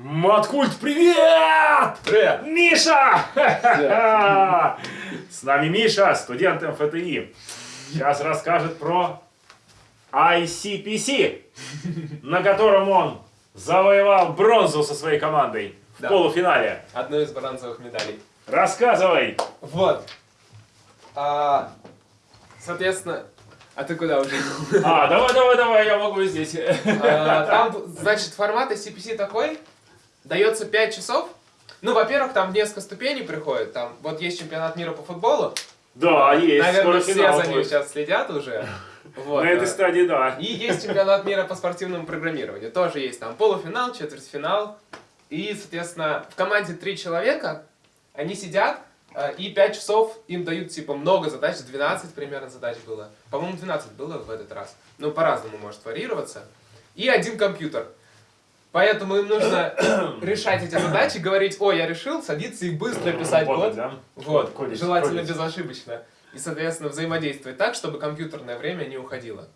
Маткульт, привет! Привет! Миша! С нами Миша, студент МФТИ. Сейчас расскажет про ICPC, на котором он завоевал бронзу со своей командой в Да. полуфинале. Одну из бронзовых медалей. Рассказывай. Вот. А, соответственно, а ты куда уже? А, давай, давай, давай, я могу здесь. А, Там, значит, формат CPC такой. Дается 5 часов. Ну, во-первых, там несколько ступеней приходит. Там, вот есть чемпионат мира по футболу. Да, есть. Наверное, скоро все за ним будет. сейчас следят уже. Вот, На этой стадии, да. И есть чемпионат мира по спортивному программированию. Тоже есть там полуфинал, четвертьфинал. И, соответственно, в команде три человека, они сидят, э, и 5 часов им дают, типа, много задач, 12 примерно задач было. По-моему, 12 было в этот раз. Ну, по-разному может варьироваться. И один компьютер. Поэтому им нужно решать эти задачи, говорить, ой, я решил, садиться и быстро писать Вот, код. да? Вот, Кодить, желательно кодить. безошибочно. И, соответственно, взаимодействовать так, чтобы компьютерное время не уходило.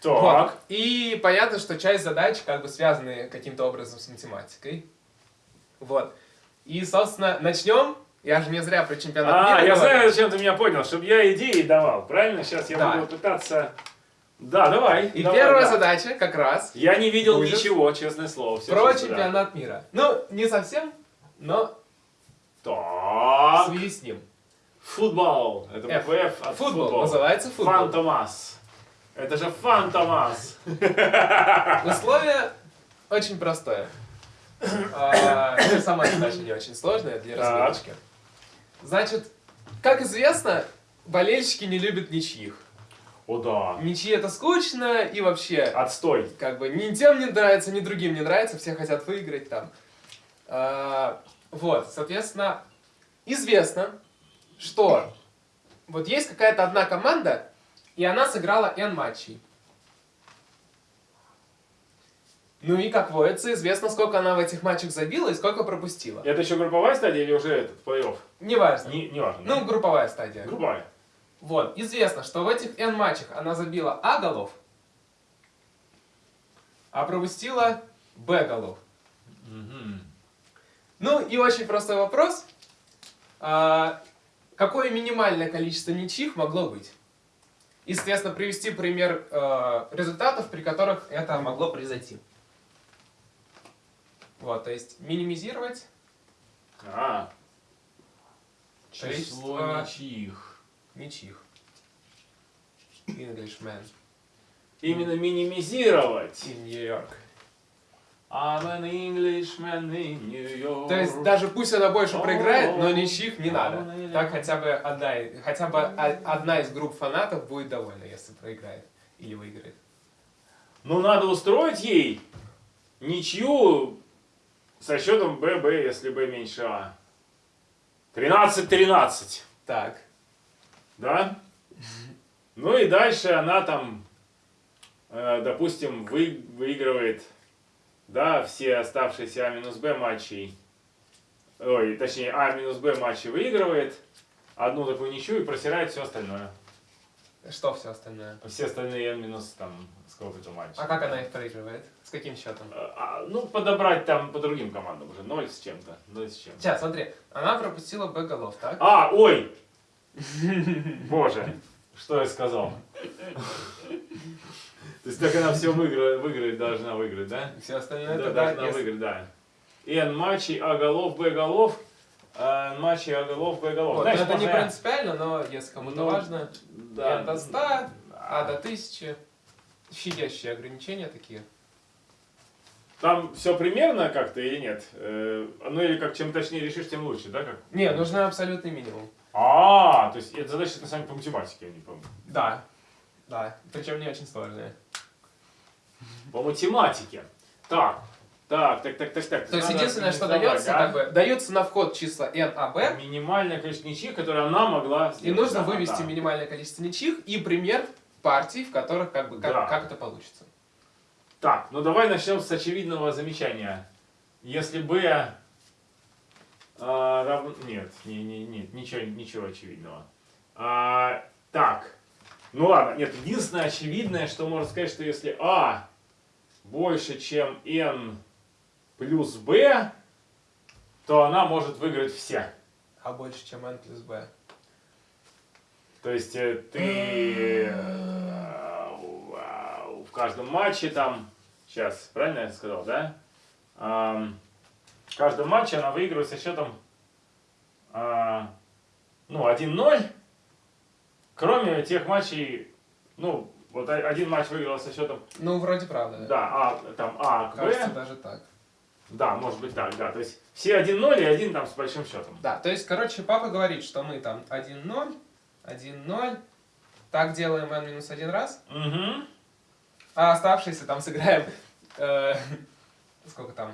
Так. Вот. И понятно, что часть задач как бы связаны каким-то образом с математикой. Вот. И, собственно, начнем. Я же не зря про чемпионат А, мира я говорю. знаю, зачем ты меня понял, чтобы я идеи давал, правильно? Сейчас я Да. буду пытаться... Да, давай. И давай, первая да. задача как раз Я не видел Будет. ничего, честное слово. всё про да. чемпионат мира. Ну, не совсем, но в Так. связи с ним. Футбол. Это F. F от Футбол, футбол. называется футбол. Фантомас. Это же Фантомас. Условие очень простое. А, Сама задача не очень сложная для разведочки. Значит, как известно, болельщики не любят ничьих. О да. Ничьи это скучно и вообще Отстой. как бы ни тем не нравится, ни другим не нравится, все хотят выиграть там. А, вот, соответственно, известно, что вот есть какая-то одна команда, и она сыграла N матчей. Ну и, как водится, известно, сколько она в этих матчах забила и сколько пропустила. Это еще групповая стадия или уже этот плей-офф? Неважно. Не, не важно. Ну, групповая стадия. групповая. Вот, известно, что в этих N матчах она забила А голов, а пропустила Б голов. Мгм. Ну и очень простой вопрос. А, какое минимальное количество ничьих могло быть? И, соответственно, привести пример э, результатов, при которых это могло произойти. Вот, то есть минимизировать А. Число ничьих. Ничьих. Englishman Именно минимизировать. in New York. I'm an Englishman in New York. То есть даже пусть она больше проиграет, но ничьих не О, надо. Так хотя бы одна, хотя бы одна из групп фанатов будет довольна, если проиграет или выиграет. Ну, надо устроить ей ничью со счетом ББ, если Б меньше А. 13-13, Так. Да? Ну и дальше она там, э, допустим, вы, выигрывает, да, все оставшиеся А минус Б матчей. Ой, точнее, А минус Б матчи выигрывает. Одну такую ничью и просирает все остальное. Что все остальное? Все остальные N минус там сколько-то матчей. А как она их проигрывает? С каким счетом? А, ну, подобрать там по другим командам уже. Ноль с чем-то. Ноль с чем-то. Сейчас, смотри, она пропустила Б голов, так? А, ой! Боже, что я сказал? То есть так она все выиграть, выиграть должна выиграть, да? Все остальное Да, должна если- выиграть, да. N матчей, А голов, Б голов. а, N матчей, А голов, Б голов. Вот, Знаешь, но это не принципиально, но если кому-то Ну, важно, Да. N до 100, А до 1000, щадящие ограничения такие. Там все примерно как-то или нет? Э, Ну или как чем точнее решишь, тем лучше, да? Как? Не, нужен абсолютный минимум. А, то есть это задача на самом деле по математике, я не помню. Да, да, причем не очень сложные. По математике. Так, так, так, так, так, так. То есть единственное, что дается, как бы, дается на вход числа n, а, b, Минимальное количество ничьих, которое она могла и сделать. нужно Да, вывести да. минимальное количество ничьих и пример партий, в которых как бы как, Да. как это получится. Так, ну давай начнем с очевидного замечания. Если b а, равно... Нет, не, не, нет, ничего, ничего очевидного. А, так, ну ладно, нет, единственное очевидное, что можно сказать, что если а больше, чем n плюс b, то она может выиграть все. А больше, чем n плюс b. То есть э, ты э, в каждом матче там, сейчас, правильно я сказал, да? В каждом матче она выигрывает со счетом а, ну, 1-0, кроме тех матчей, ну, вот один матч выиграл со счетом, Ну, вроде правда. да, а, там А к Кажется, Б, даже так. да, может быть так, да, то есть все 1-0 и один там с большим счетом. Да, то есть, короче, папа говорит, что мы там 1-0, 1-0, так делаем n минус один раз, Угу. а оставшиеся там сыграем, э, сколько там,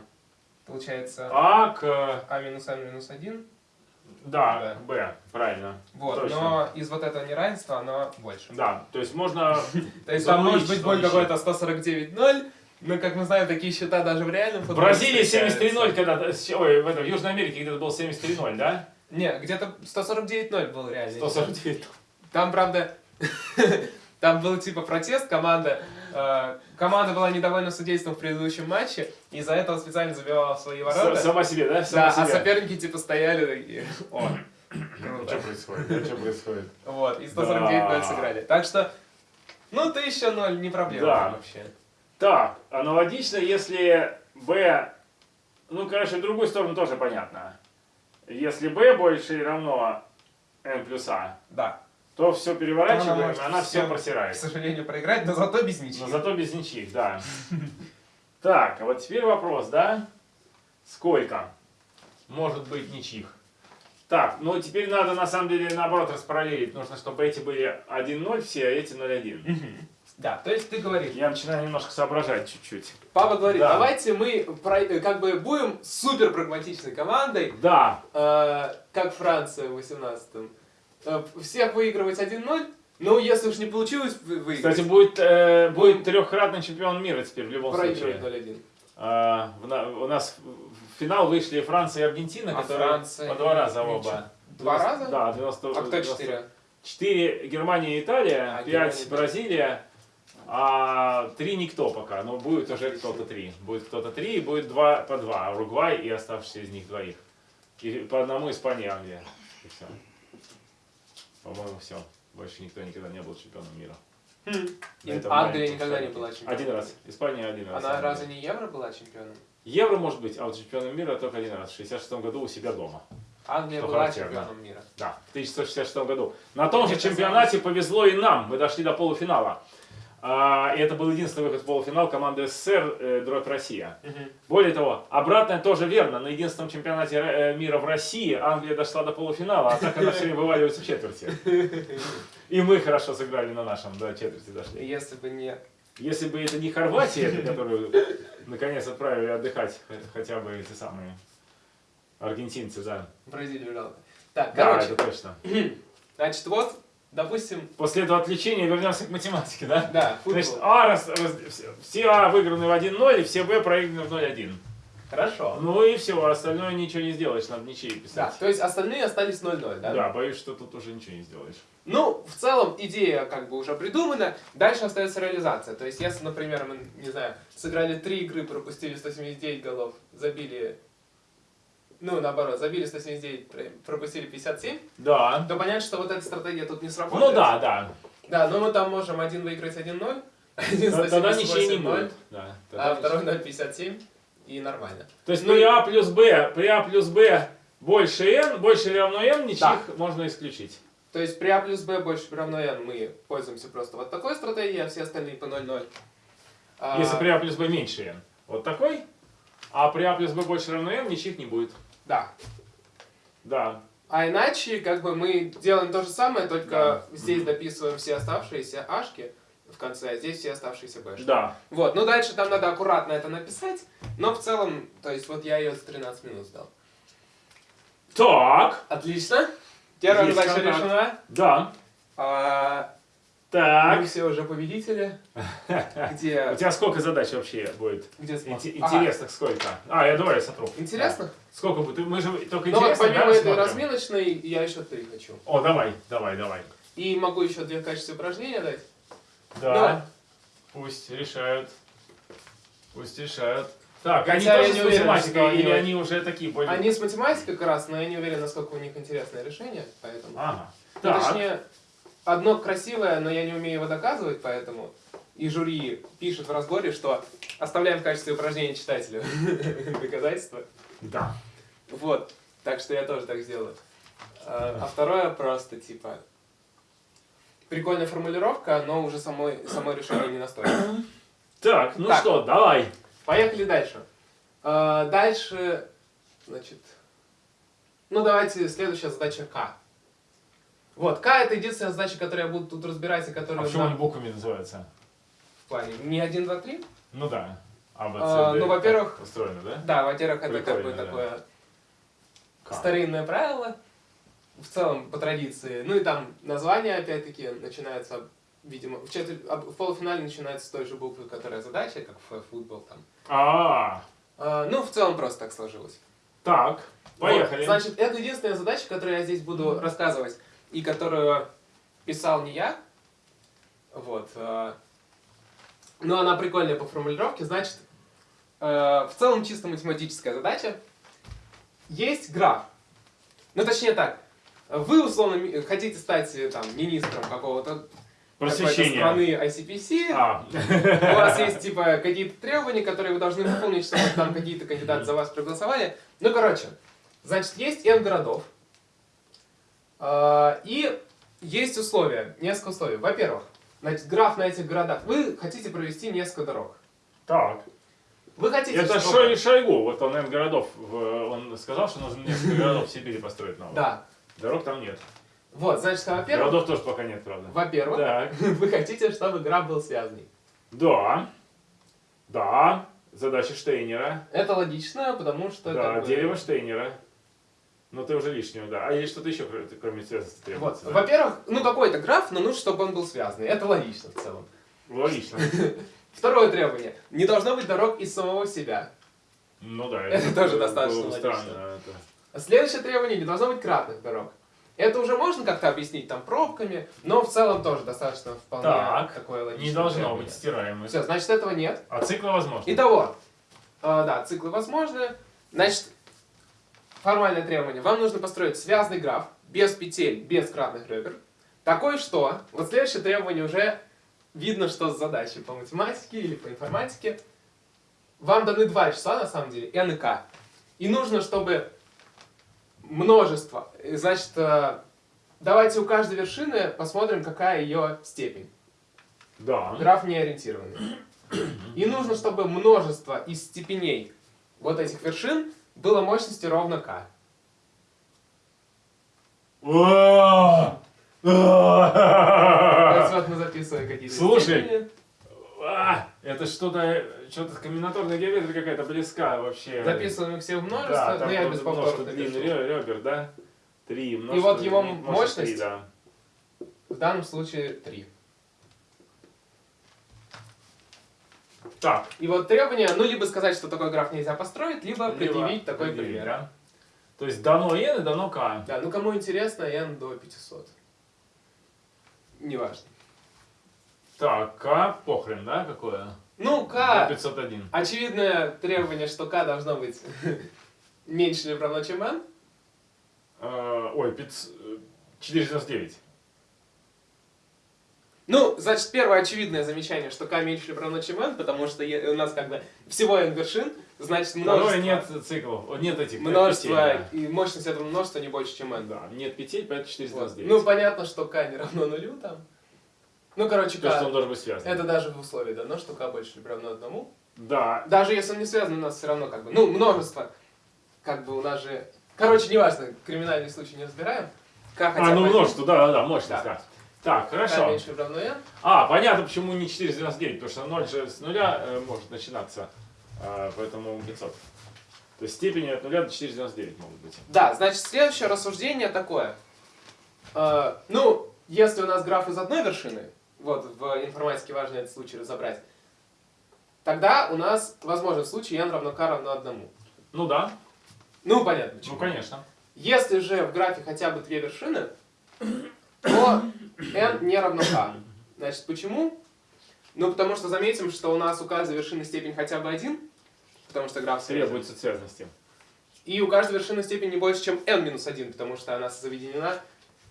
получается, А к, а минус n минус 1, да, Да. Б, правильно. вот, Точно. но из вот этого неравенства оно больше. Да, то есть можно То есть там может быть боль какой-то 149-0, но, как мы знаем, такие счета даже в реальном В футболе Бразилии встречаются. 73-0 когда-то, ой, в, этом, в Южной Америке где-то был 73-0, да? Не, где-то 149-0 был реально. 149. Там, правда, там был типа протест, команда, команда была недовольна судейством в предыдущем матче, и из-за этого специально забивала свои ворота. Сама себе, да? Сама Да, а себе. соперники типа стояли такие, о, Что круто. происходит? Что происходит? Вот, и 149-0 Да. сыграли. Так что, ну, 1000-0 не проблема Да. вообще. Так, аналогично, если b, ну, короче, в другую сторону тоже понятно. Если b больше равно n плюс a, Да, то все переворачиваем, Она она все к просирает. сожалению, проиграть, но зато без ничьих. Но зато без ничьих, да. Так, а вот теперь вопрос, да? Сколько может быть ничьих? Так, ну теперь надо на самом деле наоборот распараллелить. Нужно, чтобы эти были 1-0 все, а эти 0-1. Да, то есть ты говоришь, Я начинаю немножко соображать чуть-чуть. папа говорит, Да. давайте мы как бы будем супер прагматичной командой, Да, э, как Франция в 18-м. Э, всех выигрывать 1-0, ну, если уж не получилось вы- выиграть, кстати, будет, э, будет трехкратный чемпион мира теперь в любом случае. 0-1. А, в на- у нас в финал вышли Франция и Аргентина, А которые Франция по два раза ничего. оба. Два раза? Да, 90, А кто 90 4? 4 Германия и Италия, А, 5 Германия. Бразилия, а 3 никто пока, но будет уже кто-то 3. Будет кто-то 3 и будет 2 по 2, Уругвай и оставшиеся из них двоих. И по одному Испания Англия. И все. По-моему, все. Больше никто никогда не был чемпионом мира. Хм. Англия никогда не была чемпионом. Один раз. Испания один раз. Она разве не Евро была чемпионом? Евро может быть, а вот чемпионом мира только один раз. В 66 году у себя дома. Англия Что была характерно. чемпионом мира. Да, в 1966 году. На том же чемпионате повезло и нам. Мы дошли до полуфинала. А, и это был единственный выход в полуфинал команды СССР э, «Дробь Россия». Более того, обратное тоже верно. На единственном чемпионате э, мира в России Англия дошла до полуфинала, а так она все время вываливается в четверти. И мы хорошо сыграли на нашем, до четверти дошли. Если бы не... Если бы это не Хорватия, которую наконец отправили отдыхать х- хотя бы эти самые аргентинцы, да. Бразилию жалко. Так, Да, короче, это точно. значит, вот, допустим, После этого отвлечения вернемся к математике, да? да, футбол. Значит, А раз, раз- все- А выиграны в 1-0, и все Б проиграны в 0-1. Хорошо. Ну и все, остальное ничего не сделаешь, надо ничьи Да, писать. то есть остальные остались 0-0, да? Да, боюсь, что тут уже ничего не сделаешь. Ну, в целом, идея как бы уже придумана, дальше остается реализация. То есть, если, например, мы, не знаю, сыграли три игры, пропустили 179 голов, забили, ну, наоборот, забили 179, про- пропустили 57, Да. то понятно, что вот эта стратегия тут не сработает. Ну да, да. Да, но мы там можем один выиграть 1-0, один Т- Тогда 178 ничьи не 0, будет. Да, а второй 0,57, и нормально. То есть Ну при А плюс Б, при А плюс Б больше N, больше или равно N, ничьих можно исключить. То есть при А плюс Б больше равно N мы пользуемся просто вот такой стратегией, а все остальные по 0-0. А, Если при А плюс Б меньше N. Вот такой. А при А плюс Б больше равно N, ничьих не будет. Да. Да. А иначе, как бы мы делаем то же самое, только Да. здесь дописываем все оставшиеся ашки в конце, а здесь все оставшиеся бэшки. Да. Вот, ну дальше там надо аккуратно это написать, но в целом, то есть вот я ее за 13 минут сдал. Так. Отлично. Первая задача решена. Да. А, Так. мы все уже победители. Где, У тебя сколько задач вообще будет? где? Инте- Ага, Интересных сколько? А, я давай я сотру. Интересно? Да. Сколько будет? Мы же только Ну вот интересно, помимо да, этой смотрим? разминочной, я еще три хочу. О, давай, давай, давай. И могу еще две в качестве упражнения дать. Да. Давай. Пусть решают. Пусть решают. Так, они Хотя я тоже не с уверен, математикой, они или вот- они уже такие более... Они с математикой как раз, но я не уверен, насколько у них интересное решение, поэтому... Ага. Ну, Так, точнее, одно красивое, но я не умею его доказывать, поэтому и жюри пишет в разборе, что оставляем в качестве упражнения читателю доказательства. да. Вот, так что я тоже так сделаю. А а второе просто, типа, прикольная формулировка, но уже самой, само решение не настолько. Так, ну Так. что, давай. Поехали дальше. А, Дальше, значит, ну давайте следующая задача К. Вот, К это единственная задача, которую я буду тут разбирать, и А которую почему они буквами называются? в плане не 1, 2, 3. Ну да. А, Б, С, А, Д, ну, во-первых, Устроено, да? Да, во-первых, это как бы да. такое К. старинное правило, в целом по традиции. Ну и там название, опять-таки, начинается, видимо, в, четвер- а в полуфинале начинается с той же буквы, которая задача, как в футбол там. А, А, ну, в целом просто так сложилось. так, поехали. Вот, значит, это единственная задача, которую я здесь буду рассказывать, и которую писал не я. Вот. э, Но она прикольная по формулировке. Значит, э, в целом чисто математическая задача. Есть граф. Ну, точнее так. Вы, условно, хотите стать э, там, министром какого-то Просвещение. страны ICPC. А, У вас есть, типа, какие-то требования, которые вы должны выполнить, чтобы там какие-то кандидаты за вас проголосовали. Ну, короче, значит, есть N городов. А, И есть условия, несколько условий. Во-первых, значит, граф на этих городах. Вы хотите провести несколько дорог. так. Вы хотите, Это чтобы- Шой Шойгу, вот он, наверное, городов, он сказал, что нужно несколько городов в Сибири построить новых. Да. Дорог там нет. Вот, значит, во-первых, Городов тоже пока нет, правда. во-первых, вы хотите, чтобы граф был связанный. Да. Да. Задача Штейнера. Это логично, потому что... Да, дерево Штейнера. Но ты уже лишнего, да. А есть что-то еще, кроме- кроме связности Вот. требуется? да? Во-первых, ну какой-то граф, но нужно, чтобы он был связанный. Это логично в целом. Логично. Второе требование. Не должно быть дорог из самого себя. Ну да. Это тоже достаточно логично. странно. это. Следующее требование. Не должно быть кратных дорог. Это уже можно как-то объяснить там пробками, но в целом тоже достаточно вполне Так, такое логичное Не должно требование. быть стираемых. Все, значит этого нет. А циклы возможно. Итого, э, да, циклы возможны. Значит, формальное требование. Вам нужно построить связанный граф, без петель, без кратных ребер. Такой, что... Вот следующее требование уже видно, что с задачей по математике или по информатике. Вам даны два числа, на самом деле, n и k. И нужно, чтобы множество... Значит, э, давайте у каждой вершины посмотрим, какая ее степень. Да. Граф не ориентированный. И нужно, чтобы множество из степеней вот этих вершин было мощностью ровно А! вот мы записываем какие-то Слушай. А, Это что-то, что-то комбинаторная геометрия какая-то близка вообще. Записываем их все в Да, множество, там но я без множество повторов напишу. ре- ребер, да? Три И вот его три, мощность? да. В данном случае 3. Так. И вот требование, ну, либо сказать, что такой граф нельзя построить, либо либо предъявить такой предъявить, пример. да? То есть дано n и дано k. Да, ну кому интересно, n до 500. Неважно. Так, k похрен, да, какое? Ну, k, 501. очевидное требование, что k должно быть меньше или равно, чем n. Э, Ой, 500, э, 499. Ну, значит, первое очевидное замечание, что k меньше равно, чем n, потому что у нас как бы всего n вершин, значит Множество. множество, нет циклов, нет этих множество петель, и мощность этого множества не больше, чем n. да. Да, нет петель, поэтому Вот. 499. Ну, понятно, что k не равно нулю там. Ну, короче, То, что k, он должен быть связан. это даже в условии дано, что k больше или равно одному. Да. Даже если он не связан, у нас все равно как бы, ну, множество, как бы у нас же... Короче, неважно, криминальный случай не разбираем. К хотя А, ну множество, да, да, да, мощность, Да. да. Так, хорошо. меньше равно n. А, понятно, почему не 499, потому что 0 же с нуля э, может начинаться, э, поэтому 500. То есть степени от 0 до 499 могут быть. Да, значит, следующее рассуждение такое. Э, ну, если у нас граф из одной вершины, вот в информатике важно этот случай разобрать, тогда у нас возможен случай n равно k равно одному. Ну да, Ну, понятно почему. ну конечно. Если же в графе хотя бы две вершины, то n не равно k. Значит, почему? Ну, потому что заметим, что у нас у каждой вершины степень хотя бы один, потому что граф связан. Требуется связности. И у каждой вершины степень не больше, чем n-1, потому что она заведена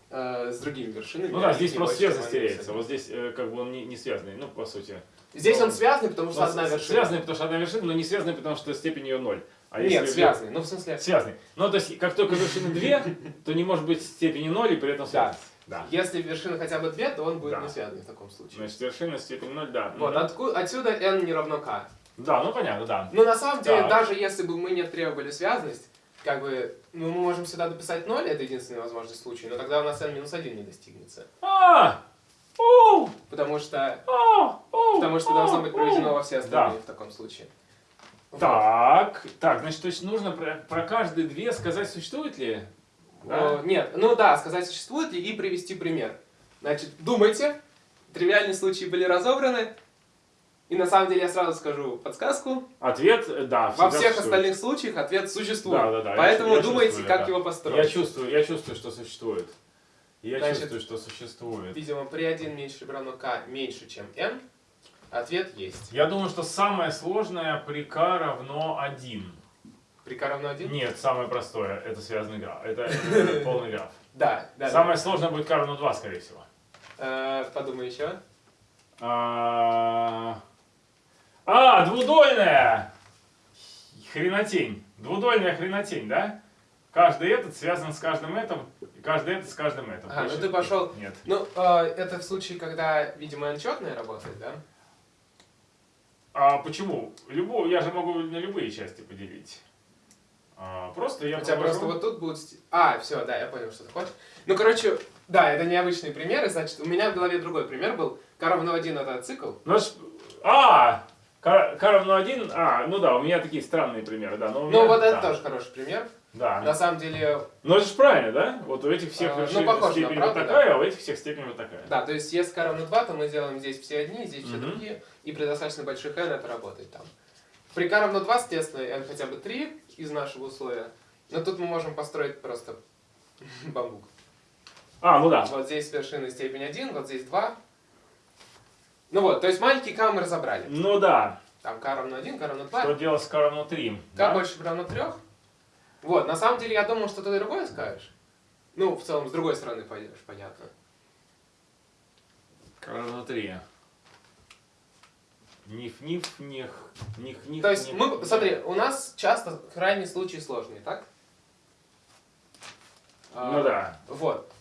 э, с другими вершинами. Ну да, здесь просто n-1. теряется. Вот здесь э, как бы он не, не связанный, ну, по сути. Здесь Ну, он связанный, потому что Ну, одна вершина. Связанный, потому что одна вершина, но не связанный, потому что степень ее ноль. А Нет, если связанный. Ну, в смысле, Связанный. Ну, то есть, как только вершины две, то не может быть степени ноль и при этом связанность. Да. если вершина хотя бы две, то он будет Да. не связанный в таком случае. Значит, вершина степень ноль, да. Вот, Мгм. отку- отсюда n не равно k. Да, ну понятно, да. Но на самом деле, Так. даже если бы мы не требовали связанность, как бы, ну, мы можем сюда дописать 0, это единственный возможный случай, но тогда у нас n-1 не достигнется. А! Оу! Потому что, Оу! Оу! потому что должно быть проведено во все остальные Да. в таком случае. Вот. Так, так, значит, то есть нужно про, про каждые две сказать, существует ли? Да? О, нет, ну да, сказать существует ли и привести пример. Значит, думайте, тривиальные случаи были разобраны, и на самом деле я сразу скажу подсказку. Ответ, э, да. Во всех существует. остальных случаях ответ существует. Да, да, да, я Поэтому я думайте, чувствую, как да. его Я построить. чувствую, я чувствую, что существует. Я Значит, чувствую, что существует. Видимо, при 1 меньше равно k меньше, чем n, ответ есть. Я думаю, что самое сложное при k равно 1. K равно 1? Нет, самое простое, это связанный граф. Это, это полный граф. Да, да. Самое сложное будет k равно 2, скорее всего. Э, подумай еще. А, а, двудольная! Хренотень. Двудольная хренотень, да? Каждый этот связан с каждым этим, и каждый этот с каждым этим. Ну Больше- ты пошел- Нет. Ну, э, это в случае, когда, видимо, n четная работает, да? А почему? Любую, я же могу на любые части поделить. А, просто я У тебя просто вот тут будут... А, все, да, я понял, что ты хочешь. Ну, короче, да, это необычные примеры, значит, у меня в голове другой пример был. k равно 1 это цикл. Ну, а, к, к равно 1, а, ну да, у меня такие странные примеры, да. Но Ну, вот это да, тоже хороший пример. Да. На самом деле, Ну это же правильно, да? Вот у этих всех А, ну, похоже степень правду, вот такая, а у этих всех степень вот такая. да, то есть если k равно 2, то мы делаем здесь все одни, здесь все Мгм. другие, и при достаточно больших n это работает там. При k равно 2, соответственно, n хотя бы 3 из нашего условия, но тут мы можем построить просто бамбук. А, ну да. Вот здесь вершина степень 1, вот здесь 2. Ну вот, то есть маленький k мы разобрали. Ну да. Там k равно 1, k равно 2. Что делать с k равно 3? К да? больше равно 3. Вот, на самом деле я думал, что ты другое скажешь. Ну, в целом, с другой стороны пойдешь, понятно. k равно 3. Ниф, ниф, них, них, них. То есть, них, мы, них. смотри, у нас часто крайние случаи сложные, так? Ну А, да. Вот.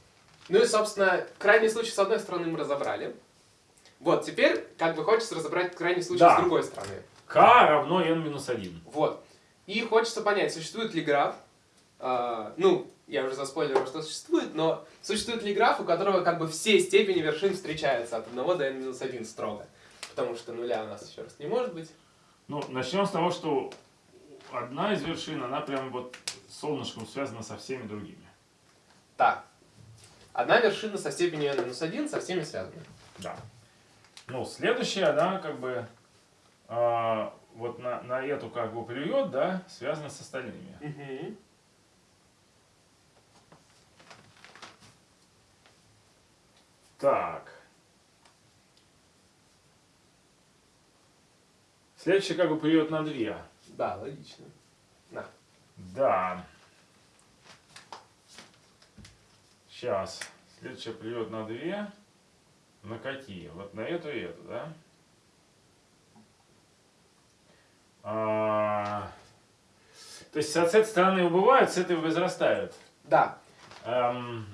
Ну и, собственно, крайний случай с одной стороны мы разобрали. Вот, теперь как бы хочется разобрать крайний случай Да. с другой стороны. k равно n минус 1. Вот. И хочется понять, существует ли граф, а, ну, я уже заспойлерил, что существует, но существует ли граф, у которого как бы все степени вершин встречаются от 1 до n-1 строго? Потому что нуля у нас еще раз не может быть. Ну, начнем с того, что одна из вершин, она прям вот солнышком связана со всеми другими. Так. Одна вершина со степенью n-1 со всеми связана. Да. Ну, следующая, она как бы а, вот на, на эту как бы плюет, да, связана с остальными. Так. Следующий как бы плюет на две. Да, логично. Да. Сейчас. Следующая плюет на две. На какие? Вот на эту и эту, да? А, то есть, с этой стороны убывают, с этой возрастают. Да. Эм,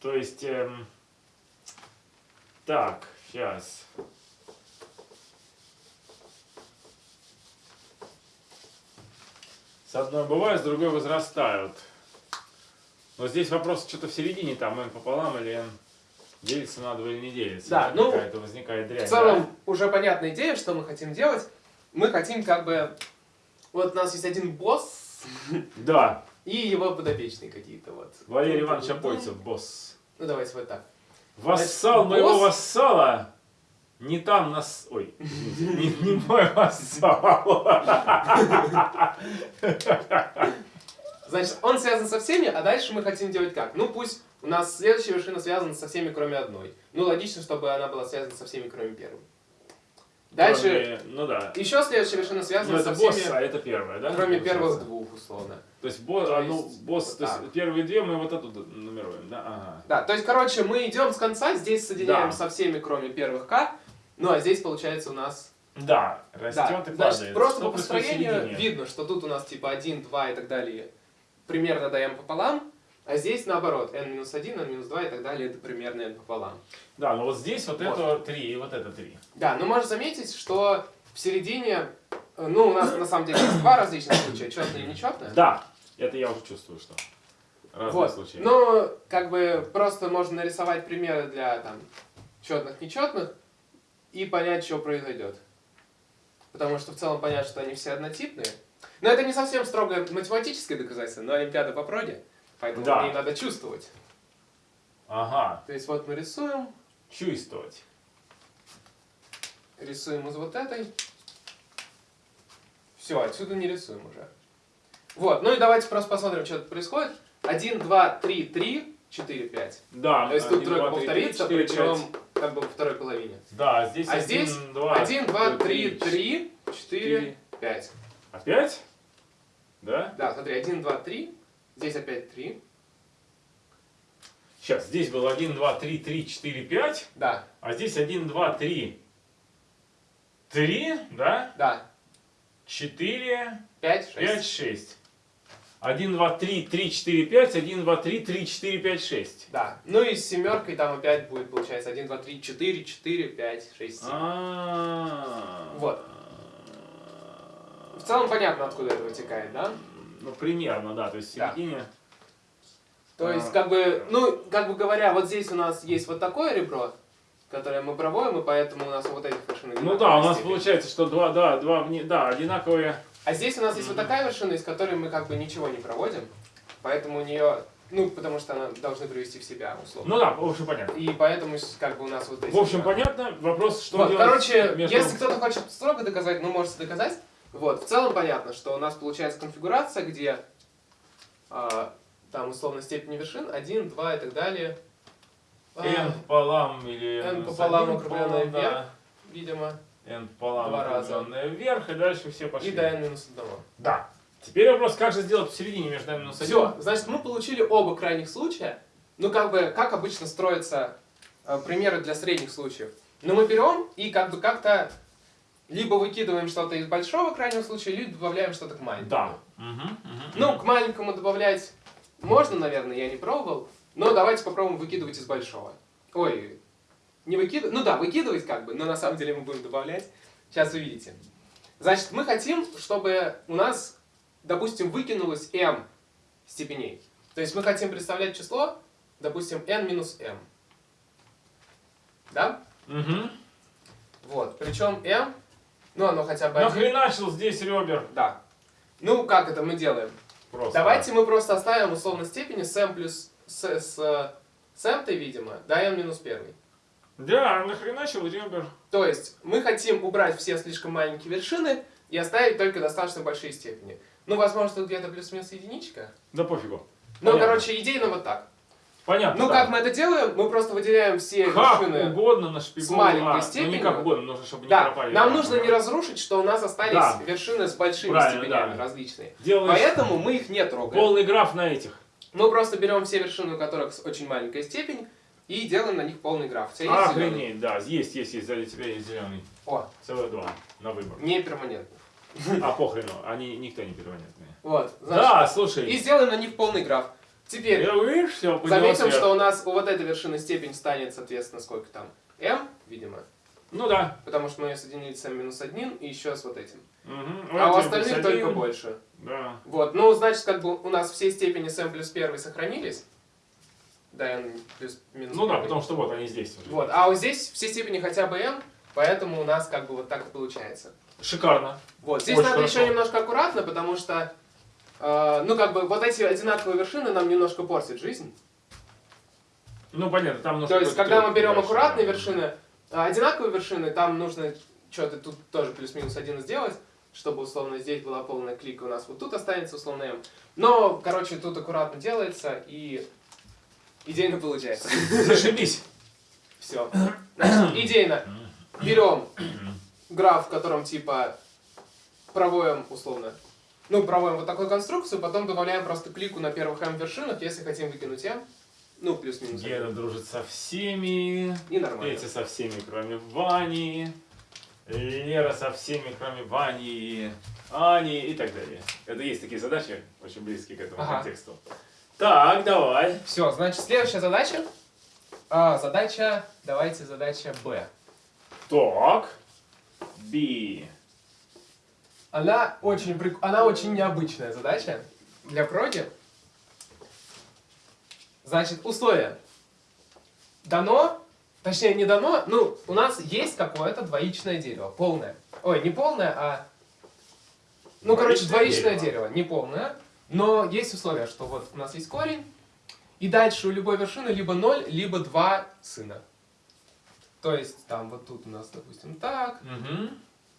то есть, эм, так, сейчас. С одной бывают, с другой возрастают. Но здесь вопрос что-то в середине, там n пополам или n делится на 2 или не делится. Да, ну, Какая-то возникает дрянь. В целом, уже понятная идея, что мы хотим делать. Мы хотим как бы... Вот у нас есть один босс Да, и его подопечные какие-то вот. Валерий Иванович Апольцев, босс. Ну давайте вот так. Вассал Значит, моего босс- вассала не там нас... Ой, извините, не, не мой вассал. Значит, он связан со всеми, а дальше мы хотим делать как? Ну пусть у нас следующая вершина связана со всеми, кроме одной. Ну логично, чтобы она была связана со всеми, кроме первой. Дальше, Кроме- ну да. еще следующая вершина Ну, связана это со босс, всеми, а это первая, да? кроме первых двух, условно. То есть, босс, То а, ну, есть босс, вот то есть первые две мы вот оттуда нумеруем, да? Ага. Да, то есть, короче, мы идем с конца, здесь соединяем Да. со всеми, кроме первых К, ну а здесь, получается, у нас... Да, растет Да, и значит, падает. просто Что по построению видно, что тут у нас типа 1, 2 и так далее, примерно m пополам, а здесь наоборот, n-1, n-2 и так далее, это примерно n пополам. Да, но вот здесь вот, Вот. это три и вот это три. Да, но можно заметить, что в середине, э, ну, у нас на самом деле есть два различных случая, четное и нечетное. Да, это я уже чувствую, что разные Вот. случаи. Но как бы просто можно нарисовать примеры для там четных, нечетных и понять, что произойдет. Потому что в целом понятно, что они все однотипные. Но это не совсем строго математическое доказательство, но Олимпиада по проде, поэтому Да. мне надо чувствовать. Ага, То есть вот мы рисуем, чувствовать. рисуем из вот этой. Все, отсюда не рисуем уже. Вот, ну и давайте просто посмотрим, что тут происходит. 1, 2, 3, 3, 4, 5. Да, То есть тут один, тройка повторится, причем как бы во второй половине. Да, здесь А один, здесь два, 1, 2, 3, три, 3, 4, четыре. 5. Опять? Да? Да, смотри, 1, 2, 3. Здесь опять 3. Сейчас, здесь был 1, 2, 3, 3, 4, 5, Да, а здесь 1, 2, 3, 3, да? да. 4, 5, 6. 5, 6. 1, 2, 3, 3, 4, 5, 1, 2, 3, 3, 4, 5, 6. Да. Ну и с семеркой там опять будет, получается, 1, 2, 3, 4, 4, 5, 6, 7. А. Вот. В целом понятно, откуда это вытекает, да? Ну, примерно, да, то есть в Да. середине. То А. есть, как бы, ну, как бы говоря, вот здесь у нас есть вот такое ребро, которое мы проводим, и поэтому у нас вот этих вершин Ну да, у нас степени. получается, что два, да, два, да, одинаковые. А здесь у нас есть вот такая вершина, из которой мы как бы ничего не проводим, поэтому у нее, ну, потому что она должны привести в себя, условно. Ну да, в общем, понятно. И поэтому как бы у нас вот эти... В общем, два. понятно. Вопрос, что Вот, делать короче, между... если кто-то хочет строго доказать, ну, можете доказать. Вот, в целом понятно, что у нас получается конфигурация, где а, там условно степени вершин, 1, 2 и так далее. А, n пополам или n пополам округленное пополам, да. видимо, n пополам Два раза. вверх, и дальше все пошли. и до n минус 1. Да. Теперь вопрос, как же сделать посередине между n минус 1? Все, значит, мы получили оба крайних случая. Ну, как бы, как обычно строятся э, примеры для средних случаев. Но мы берем и как бы как-то либо выкидываем что-то из большого крайнего случая, либо добавляем что-то к маленькому. Да. Мгм, мгм, Ну, мгм. к маленькому добавлять можно, наверное, я не пробовал. Но давайте попробуем выкидывать из большого. Ой, не выкидывать, ну да, выкидывать как бы, но на самом деле мы будем добавлять. Сейчас увидите. Значит, мы хотим, чтобы у нас, допустим, выкинулось m степеней. То есть мы хотим представлять число, допустим, n минус m. Да? Мгм. Вот. Причем m, ну оно хотя бы. Нахреначил здесь ребер. Да. Ну, как это мы делаем? Просто. Давайте мы просто оставим условно степени с m плюс с, с, э, с m-той, видимо, до n минус 1. Да, нахреначил ребер. То есть мы хотим убрать все слишком маленькие вершины и оставить только достаточно большие степени. Ну, возможно, тут где-то плюс-минус единичка. Да пофигу. Ну, Понятно. короче, идейно вот так. Понятно. Ну, да. как мы это делаем? Мы просто выделяем все Как вершины. угодно на с маленькой а, Ну, степенью. не как угодно, нужно, чтобы не Да, пропали. нам нужно не разрушить, что у нас остались Да. вершины с большими Правильно, степенями да. различные. Делаешь Поэтому мы их не трогаем. полный граф на этих. Мы просто берем все вершины, у которых очень маленькая степень, и делаем на них полный граф. У тебя есть? Охренеть, да, есть, есть, есть, за тебя есть зеленый. О, Целых два на выбор. не перманентный. А похрену, они никто не перманентные. Вот, значит, Да, слушай. и сделаем на них полный граф. Теперь Я, видишь, все, заметим, что у нас у вот этой вершины степень станет, соответственно, сколько там? m, видимо. Ну да. Потому что мы ее соединили с m минус 1 и еще с вот этим. Угу. А у остальных только больше. Да. Вот, ну, значит, как бы у нас все степени с m плюс 1 сохранились. Да, n плюс минус Ну да, потому что вот они здесь уже. Вот, а вот здесь все степени хотя бы m, поэтому у нас как бы вот так получается. Шикарно. Вот, здесь Очень надо хорошо. еще немножко аккуратно, потому что, э, ну, как бы, вот эти одинаковые вершины нам немножко портят жизнь. Ну понятно, там нужно... То есть, когда мы берем дальше, аккуратные да. вершины, а одинаковые вершины, там нужно что-то тут тоже плюс-минус один сделать, чтобы, условно, здесь была полная клика, у нас вот тут останется, условно, m. Но, короче, тут аккуратно делается, и идейно получается. Зашибись. Все. Значит, идейно берем граф, в котором типа проводим условно. Ну, проводим вот такую конструкцию, потом добавляем просто клику на первых m вершинах, если хотим выкинуть m. Ну, плюс-минус. Гена дружит со всеми. И нормально. Петя со всеми, кроме Вани. Лера со всеми, кроме Вани, Ани и так далее. Это есть такие задачи, очень близкие к этому Ага. контексту. Так, давай. Все, значит, следующая задача. А, задача, давайте задача B. Так. Би. Она очень, прик- она очень необычная задача для проги. Значит, условие. Дано, точнее не дано, ну, у нас есть какое-то двоичное дерево, полное. Ой, не полное, а... Ну, короче, Двоичное двоичное дерево. дерево, не полное. Но есть условие, что вот у нас есть корень, и дальше у любой вершины либо 0, либо 2 сына. То есть, там, вот тут у нас, допустим, так, Мгм.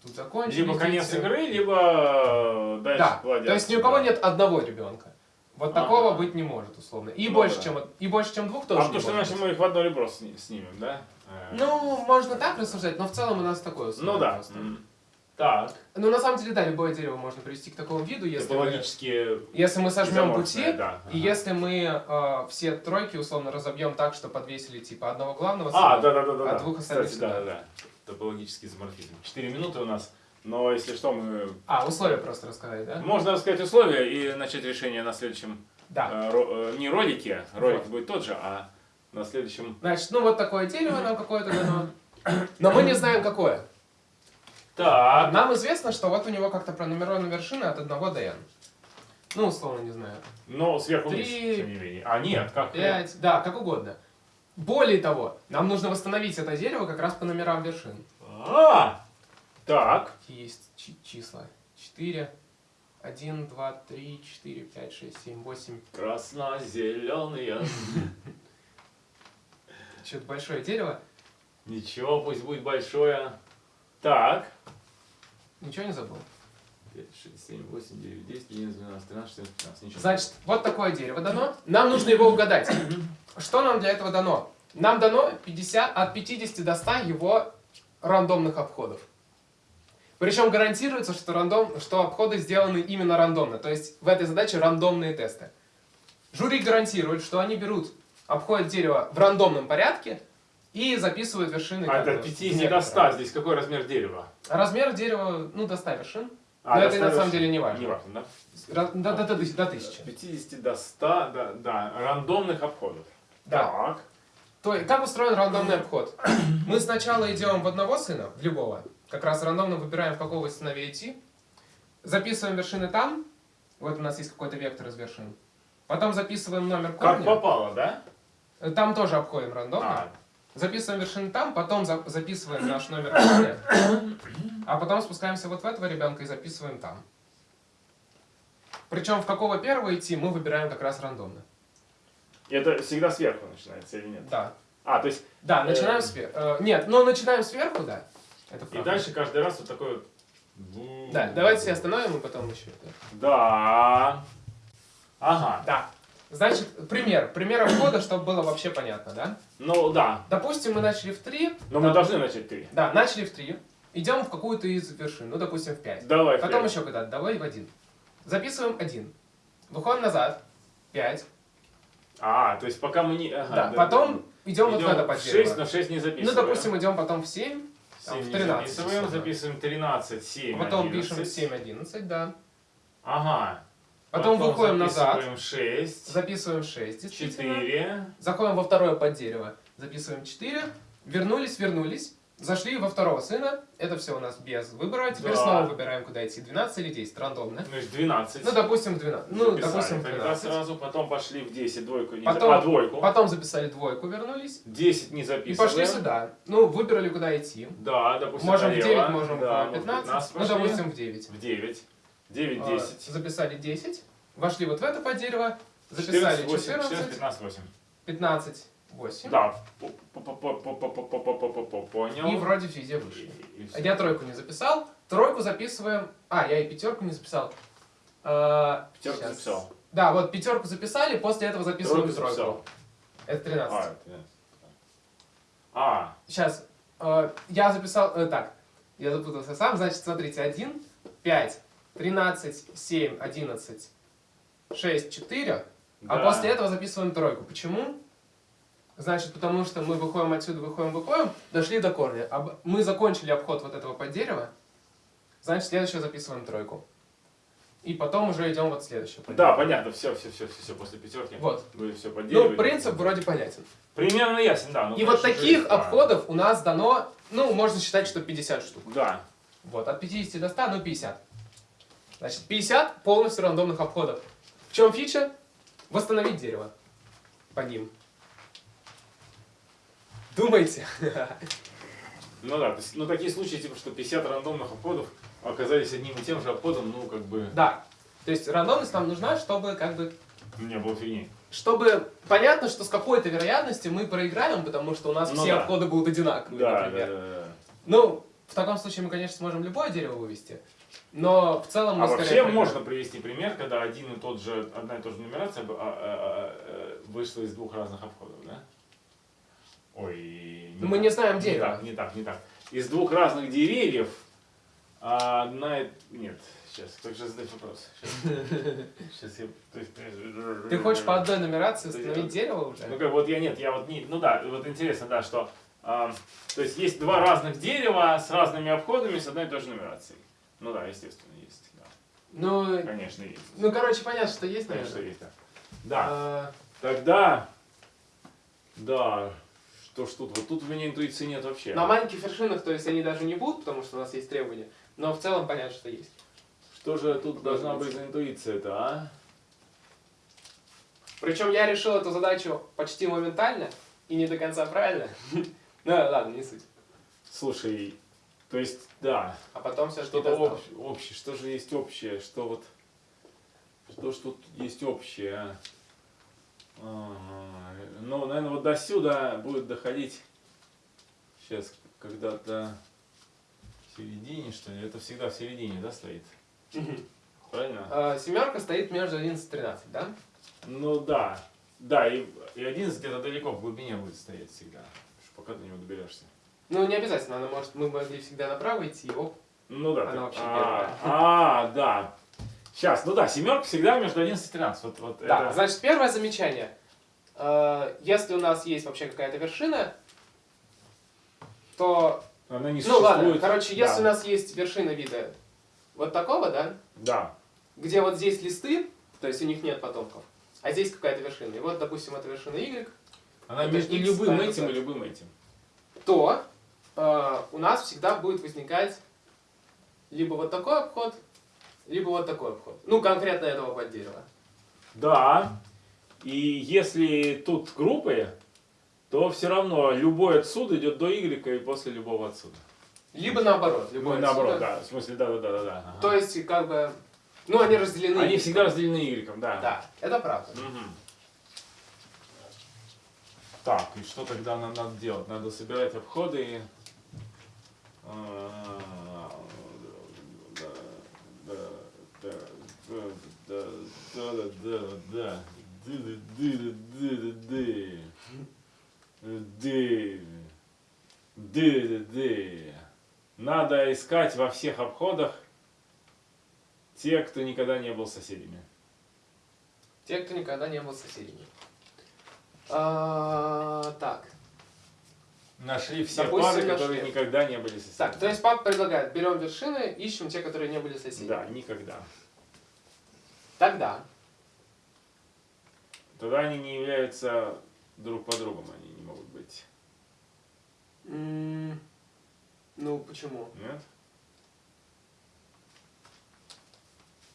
тут закончили. Либо конец дети. игры, либо дальше Да, то есть ни у кого сюда. нет одного ребенка. Вот Ага. такого быть не может, условно. И, Ну больше, да. чем, и больше, чем двух тоже А потому что иначе мы их в одно ребро сни- снимем, да? Э, Ну, можно так рассуждать, но в целом у нас такое условие ну да. просто. М. Так. Ну, на самом деле, да, любое дерево можно привести к такому виду, если, мы, если мы сожмем пути, да. и Ага. если мы э, все тройки, условно, разобьем так, что подвесили, типа, одного главного А, сына, да, да, да, а да. двух остальных Кстати, да, сюда. да, да. Топологический изоморфизм. Четыре минуты у нас, но если что, мы... А, условия просто рассказать, да? Можно рассказать условия и начать решение на следующем... Да. э, ро- э, не ролике, ролик Вот. будет тот же, а на следующем... Значит, ну вот такое дерево нам какое-то дано. Но мы не знаем, какое. Так. Нам известно, что вот у него как-то пронумерованы вершины от 1 до n. Ну, условно, не знаю. Но сверху вниз, Три, тем не менее. А, нет, как... 5, да, как угодно. Более того, нам нужно восстановить это дерево как раз по номерам вершин. А, так. Какие есть чи- числа? 4, 1, 2, 3, 4, 5, 6, 7, 8. Красно-зеленые. Что-то большое дерево. Ничего, пусть будет большое. Так. Ничего не забыл. 5, 6, 7, 8, 9, 10, 11, 12, 13, 14, 15. Ничего. Значит, вот такое дерево дано. Нам нужно его угадать. Что нам для этого дано? Нам дано 50, от 50 до 100 его рандомных обходов. Причем гарантируется, что, рандом, что обходы сделаны именно рандомно. То есть в этой задаче рандомные тесты. Жюри гарантирует, что они берут, обходят дерево в рандомном порядке и записывают вершины. А как это от в 50 до некотором. 100. Здесь какой размер дерева? Размер дерева, ну, до 100 вершин. А, Но это 100 на самом вершин. деле не важно. Не важно, да? До, до, до, до 1000. От 50 до 100, да, да, рандомных обходов. Да. Так. То есть, как устроен рандомный обход? Мы сначала идем в одного сына, в любого, как раз рандомно выбираем, в какого сыновей идти, записываем вершины там, вот у нас есть какой-то вектор из вершин, потом записываем номер Как корня, попало, да? там тоже обходим рандомно, А, записываем вершины там, потом за- записываем наш номер а потом спускаемся вот в этого ребенка и записываем там. Причем в какого первого идти мы выбираем как раз рандомно. это всегда сверху начинается или нет? Да. А, то есть, Да, Э, начинаем сверху. Нет, но начинаем сверху, да. Это и дальше каждый раз вот такой вот... Да, давайте себя остановим и потом еще. это. Да. Ага. Да. Значит, пример. Пример обхода, чтобы было вообще понятно, да? Ну, да. Допустим, мы начали в 3. Но мы должны начать три. Да, начали в 3. Идем в какую-то из вершин, ну, допустим, в 5. Давай, Потом Фред. еще куда-то, давай в 1. Записываем 1. Выходим назад. 5. А, то есть пока мы не... Ага, да, потом идем, вот в это в под 6, дерево. но 6 не Ну, записываем. допустим, идем потом в 7. 7 там, в не 13 записываем, записываем 13, 7, Потом 11. пишем 7, 11, да. Ага. Потом, выходим назад. записываем 6, Записываем 6, действительно. 4. Заходим во второе под дерево, записываем 4, вернулись, вернулись, зашли во второго сына, это все у нас без выбора, теперь Да. снова выбираем, куда идти, 12 или 10, рандомно. Значит, 12. Ну, допустим, 12, ну, Записали допустим, тогда 12. сразу, потом пошли в 10, двойку не Потом- А, двойку. Потом записали двойку, вернулись, 10 не и записываем. пошли сюда. Ну, выбрали, куда идти. Да, допустим, Можем в налево. 9, можем да, в мы 15, ну, допустим, в 9. В 9. 9, 10. Записали 10. Вошли вот в это по дерево. Записали 14, 14. 14 15, 8. 15, 8. Да. Понял. И вроде везде вышли. И, и, и я тройку не записал. Тройку записываем... А, я и пятерку не записал. Пятерку сейчас. записал. Да, вот пятерку записали, после этого записываем тройку. тройку. Записал. Это 13. А, 13. А. Сейчас. Я записал... Так. Я запутался сам. Значит, смотрите. 1, 5, 13, 7, 11, 6, 4. А Да. после этого записываем тройку. Почему? Значит, потому что мы выходим отсюда, выходим, выходим, дошли до корня. Об- Мы закончили обход вот этого под дерево. Значит, следующее записываем тройку. И потом уже идем вот следующее. Да, понятно, все, все, все, все, после пятерки. Вот. Вы все Ну, поделили. принцип вроде понятен. Примерно ясен, да. ну, И вот таких да. обходов у нас дано, ну, можно считать, что 50 штук. Да. Вот, от 50 до 100, ну 50. Значит, 50 полностью рандомных обходов. В чем фича? Восстановить дерево по ним. Думайте. Ну да, то есть, ну такие случаи, типа, что 50 рандомных обходов оказались одним и тем же обходом, ну как бы Да. То есть рандомность нам нужна, чтобы как бы не было фигни. чтобы понятно, что с какой-то вероятностью мы проиграем, потому что у нас Ну все да. обходы будут одинаковые, Да, да, например. да, да. Ну, в таком случае мы, конечно, сможем любое дерево вывести, но в целом мы А скорее вообще проиграем. можно привести пример, когда один и тот же, одна и та же нумерация а, а, а, вышла из двух разных обходов, да? Ой, Ну, мы не знаем не дерево. так, не так, не так. Из двух разных деревьев а одна... и- Нет, сейчас, как же задать вопрос? Сейчас, я... то есть, Ты хочешь по одной нумерации установить дерево уже? Ну как вот я нет, я вот не, ну да, вот интересно, да, что, а, то есть есть два разных дерева с разными обходами с одной и той же нумерацией. Ну да, естественно, есть, да. Ну, Конечно, есть. ну, короче, понятно, что есть, Конечно, наверное. есть, да. Да, А, тогда, да, что ж тут, вот тут у меня интуиции нет вообще. На маленьких вершинах, то есть они даже не будут, потому что у нас есть требования, но в целом понятно, что есть. Что же тут должна быть за интуиция-то, а? Причем я решил эту задачу почти моментально и не до конца правильно. Ну ладно, не суть. Слушай, то есть, да, А потом все что-то общее, общее, что же есть общее, что вот, что ж тут есть общее, а? Ага, Ну, наверное, вот до сюда будет доходить сейчас когда-то в середине, что ли? Это всегда в середине, да, стоит? Правильно? Семерка стоит между 11 и 13, да? Ну да. Да, и, и 11 где-то далеко в глубине будет стоять всегда. Пока до него доберешься. Ну, не обязательно, она может, мы могли всегда направо идти, оп. Ну да. Она ты- вообще а, первая. а, да. Сейчас, ну да, семерка всегда между 11 и 13. Вот, вот Да, это- значит, первое замечание. Э, Если у нас есть вообще какая-то вершина, то... Она не Ну ладно, существует. короче, если Да. у нас есть вершина вида вот такого, да, Да. где вот здесь листы, то есть у них нет потомков, а здесь какая-то вершина, и вот, допустим, это вершина Y, Она между X, любым этим и любым этим. то у нас всегда будет возникать либо вот такой обход, либо вот такой обход. Ну, конкретно этого под дерево. Да. И если тут группы, то все равно любой отсюда идет до Y и после любого отсюда. Либо наоборот. Любой Ну, наоборот, отсюда. да. В смысле, да, да, да, да. да. ага. То есть, как бы, ну, они разделены. Они всегда разделены Y, да. Да, это правда. Мгм. Так, и что тогда нам надо делать? Надо собирать обходы и... Надо искать во всех обходах те, кто никогда не был соседями. Те, кто никогда не был соседями. А, так. Нашли все Допустим, пары, нашли. которые никогда не были соседями. Так, то есть папа предлагает, берем вершины, ищем те, которые не были соседями. Да, никогда. Тогда. Тогда они не являются друг по другом, они не могут быть. м, Ну, почему? Нет?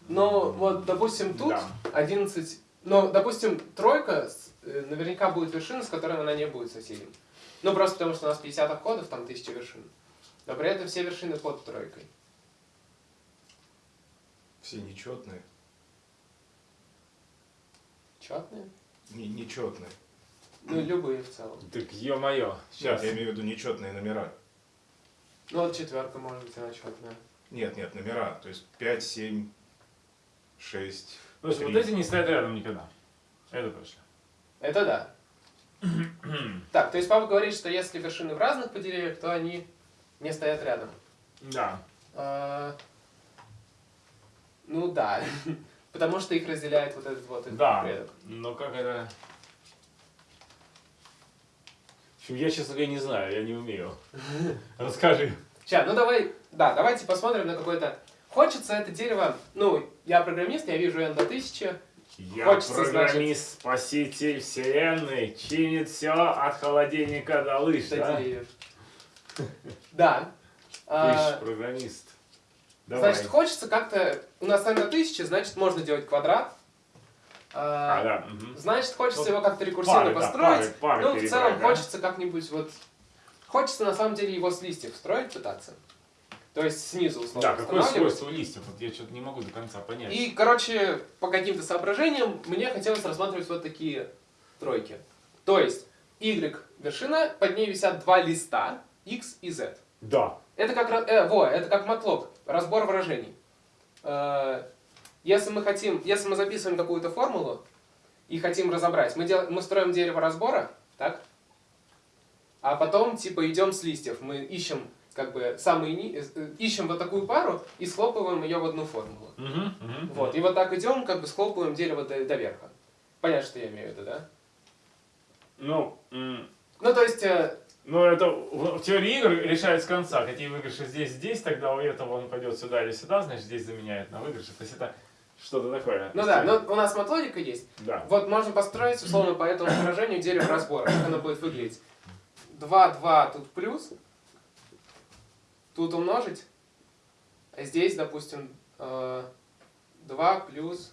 Ну, вот, допустим, тут Да. 11... Ну, допустим, тройка э, наверняка будет вершина, с которой она не будет соседем. Ну, просто потому что у нас 50 обходов, там 1000 вершин. Но при этом все вершины под тройкой. Все нечетные. Четные? Не, нечетные. Ну, любые в целом. Так ё-моё. Сейчас Сейчас. я имею в виду нечетные номера. Ну, вот четверка может быть, она четная. Нет, нет, номера. То есть 5, 7, 6. Слушай, вот эти не стоят рядом никогда. Это точно. Это да. Так, то есть папа говорит, что если вершины в разных поделениях, то они не стоят рядом. Да. А, ну да, потому что их разделяет вот этот вот этот Да. предок. Но как это... В общем, я, честно говоря, не знаю, я не умею. Расскажи. Сейчас, ну давай, да, давайте посмотрим на какое-то... Хочется это дерево, ну, я программист, я вижу n до 1000, Я Хочется, программист, спаситель вселенной, чинит все от холодильника до лыж, до да? деревьев. Да. Ты А, программист. Давай. Значит, хочется как-то... У нас n до 1000, значит, можно делать квадрат. А, А, да. мгм. Значит, хочется Ну, его как-то рекурсивно пары, да, построить. пары, пары ну, в целом, да? хочется как-нибудь вот... Хочется, на самом деле, его с листьев строить пытаться. То есть снизу, условно, Да, какое свойство листьев? Вот я что-то не могу до конца понять. И, короче, по каким-то соображениям мне хотелось рассматривать вот такие тройки. То есть, Y вершина, под ней висят два листа, X и Z. Да. Это как, э, во, это как матлок, разбор выражений. Э, если мы хотим, если мы записываем какую-то формулу и хотим разобрать, мы, дел, мы строим дерево разбора, так? А потом, типа, идем с листьев. Мы ищем, как бы, самые, ни- э, э, ищем вот такую пару и схлопываем ее в одну формулу. Мгм, мгм. Вот, и вот так идем, как бы схлопываем дерево до, до верха. Понятно, что я имею в виду, да? Ну, Ну, то есть, э, ну, это в, теории игр решает с конца. Какие выигрыши здесь, здесь, тогда у этого он пойдет сюда или сюда, значит, здесь заменяет на выигрыше. То есть это что-то такое. ну да, но у нас матлогика есть. Да. Вот можно построить, условно, по этому выражению дерево разбора. Как оно будет выглядеть? 2, 2 тут плюс. Тут умножить. А здесь, допустим, э, 2 плюс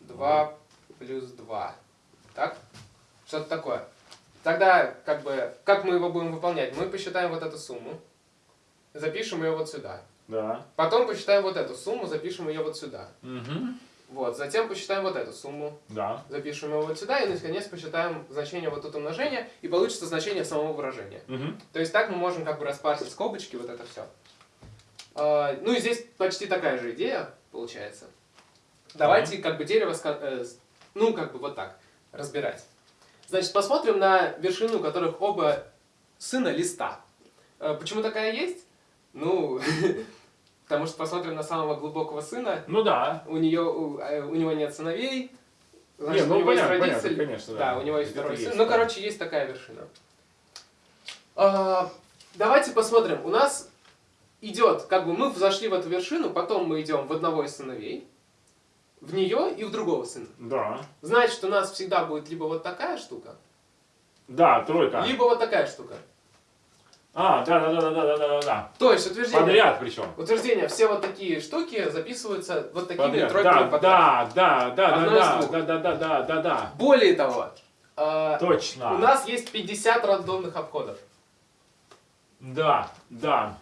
2 плюс 2. Так? Что-то такое. Тогда, как бы, как мы его будем выполнять? Мы посчитаем вот эту сумму. Запишем ее вот сюда. Да. Потом посчитаем вот эту сумму, запишем ее вот сюда. Мгм. Вот, затем посчитаем вот эту сумму, Да. запишем его вот сюда и наконец посчитаем значение вот тут умножения и получится значение самого выражения. Мгм. То есть так мы можем как бы распарсить скобочки, вот это все. ну и здесь почти такая же идея получается. Давайте как бы дерево, э, ну как бы вот так, разбирать. Значит, посмотрим на вершину, у которых оба сына листа. Э, почему такая есть? Ну, потому что посмотрим на самого глубокого сына, Ну да. у, нее, у, э, у него нет сыновей, значит, Не, ну у него понятно, есть понятно, родитель. конечно, да. Да, у него есть второй есть, сын. Ну, да. короче, есть такая вершина. А, давайте посмотрим. У нас идет, как бы мы зашли в эту вершину, потом мы идем в одного из сыновей, в нее и в другого сына. Да. Значит, у нас всегда будет либо вот такая штука, Да, тройка. либо вот такая штука. А, да, да, да, да, да, да, да, да. То есть утверждение. Подряд причем. Утверждение, все вот такие штуки записываются вот такими Подряд. тройками Да, подряд. да, да, да, да, да, да, да, да, да, да. Более того, а, Точно. у нас есть 50 рандомных обходов. Да, да.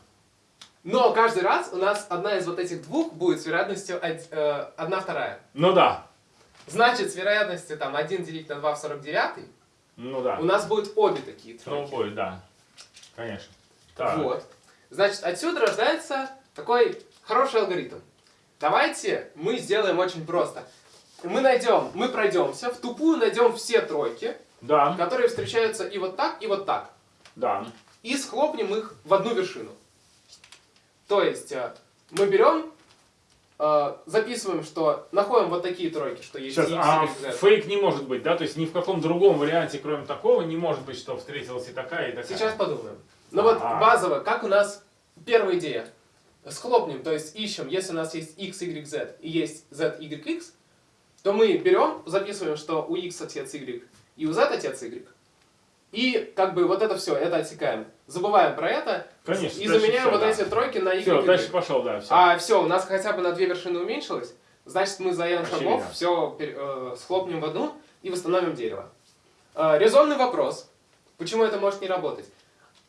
Но каждый раз у нас одна из вот этих двух будет с вероятностью од- э, одна вторая. Ну да. Значит, с вероятностью там 1 делить на 2 в 49 Ну да. у нас будет обе такие Ну, тройки. бой, да. Конечно. Так. Вот. Значит, отсюда рождается такой хороший алгоритм. Давайте мы сделаем очень просто. Мы найдем, мы пройдемся, в тупую найдем все тройки, Да, которые встречаются и вот так, и вот так. да. И схлопнем их в одну вершину. То есть э, мы берем, записываем, что находим вот такие тройки, что есть Сейчас, X, а Y, Z. фейк не может быть, да? То есть ни в каком другом варианте, кроме такого, не может быть, что встретилась и такая, и такая. Сейчас подумаем. Ну вот Ага. базово, как у нас первая идея. Схлопнем, то есть ищем, если у нас есть x, y, z и есть z, y, x, то мы берем, записываем, что у x отец y и у z отец y. И как бы вот это все, это отсекаем. Забываем про это Конечно, и заменяем всё, вот да. эти тройки на y, Все, дальше пошел, да, все. А все, у нас хотя бы на две вершины уменьшилось, значит мы за n шагов все схлопнем в одну и восстановим дерево. Э, резонный вопрос, почему это может не работать?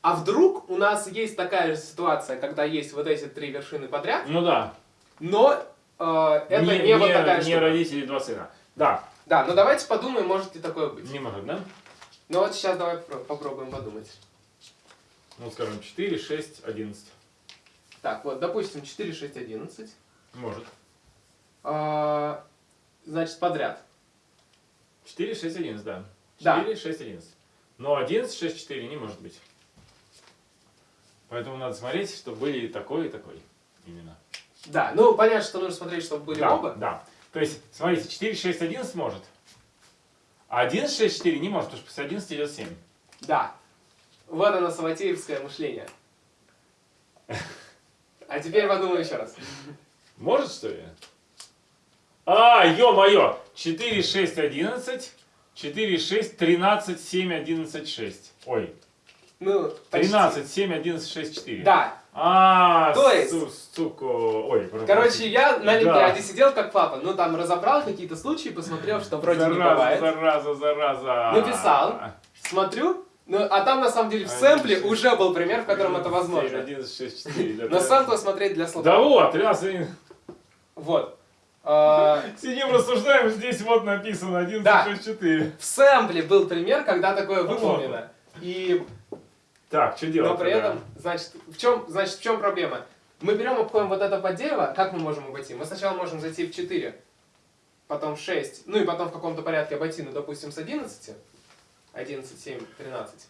А вдруг у нас есть такая же ситуация, когда есть вот эти три вершины подряд, Ну да. но э, это не, вот такая не штука. родители, два сына. Да, Да, но давайте подумаем, может ли такое быть. не может, да? Ну вот сейчас давай попро- попробуем подумать. Ну, скажем, 4, 6, 11. Так, вот, допустим, 4, 6, 11. Может. А, значит, подряд. 4, 6, 11, да. Да. 4, 6, 11. Но 11, 6, 4 не может быть. Поэтому надо смотреть, чтобы были и такой, и такой. Именно. Да, ну понятно, что нужно смотреть, чтобы были да, оба. Да. То есть, смотрите, 4, 6, 11 может. А 11, 6, 4 не может, потому что после 11 идет 7. Да. Вот оно, саватеевское мышление. А теперь подумай еще раз. Может, что ли? А, ё-моё! 4, 6, 11. 4, 6, 13, 7, 11, 6. Ой, Ну, почти. 13, 7, 11, 6, 4. Да. А, То есть- су- сука. Ой, Короче, я на Олимпиаде Да. сидел как папа, ну там разобрал какие-то случаи, посмотрел, что вроде не зараза, бывает. зараза, зараза. Написал. Смотрю, ну а там на самом деле в сэмпле шесть, уже был пример, в котором это 7, возможно. 11, 6, 4. да, Но сэмплы смотреть для слова. Да вот, 13, 11. Вот. А, Сидим, рассуждаем, здесь вот написано 11, Да. 6, 4. в сэмпле был пример, когда такое выполнено. И Так, что делать? Но при этом, значит, в чем, значит, в чем проблема? Мы берем, обходим вот это под дерево, как мы можем обойти? Мы сначала можем зайти в 4, потом в 6, ну и потом в каком-то порядке обойти, ну, допустим, с 11, 11, 7, 13.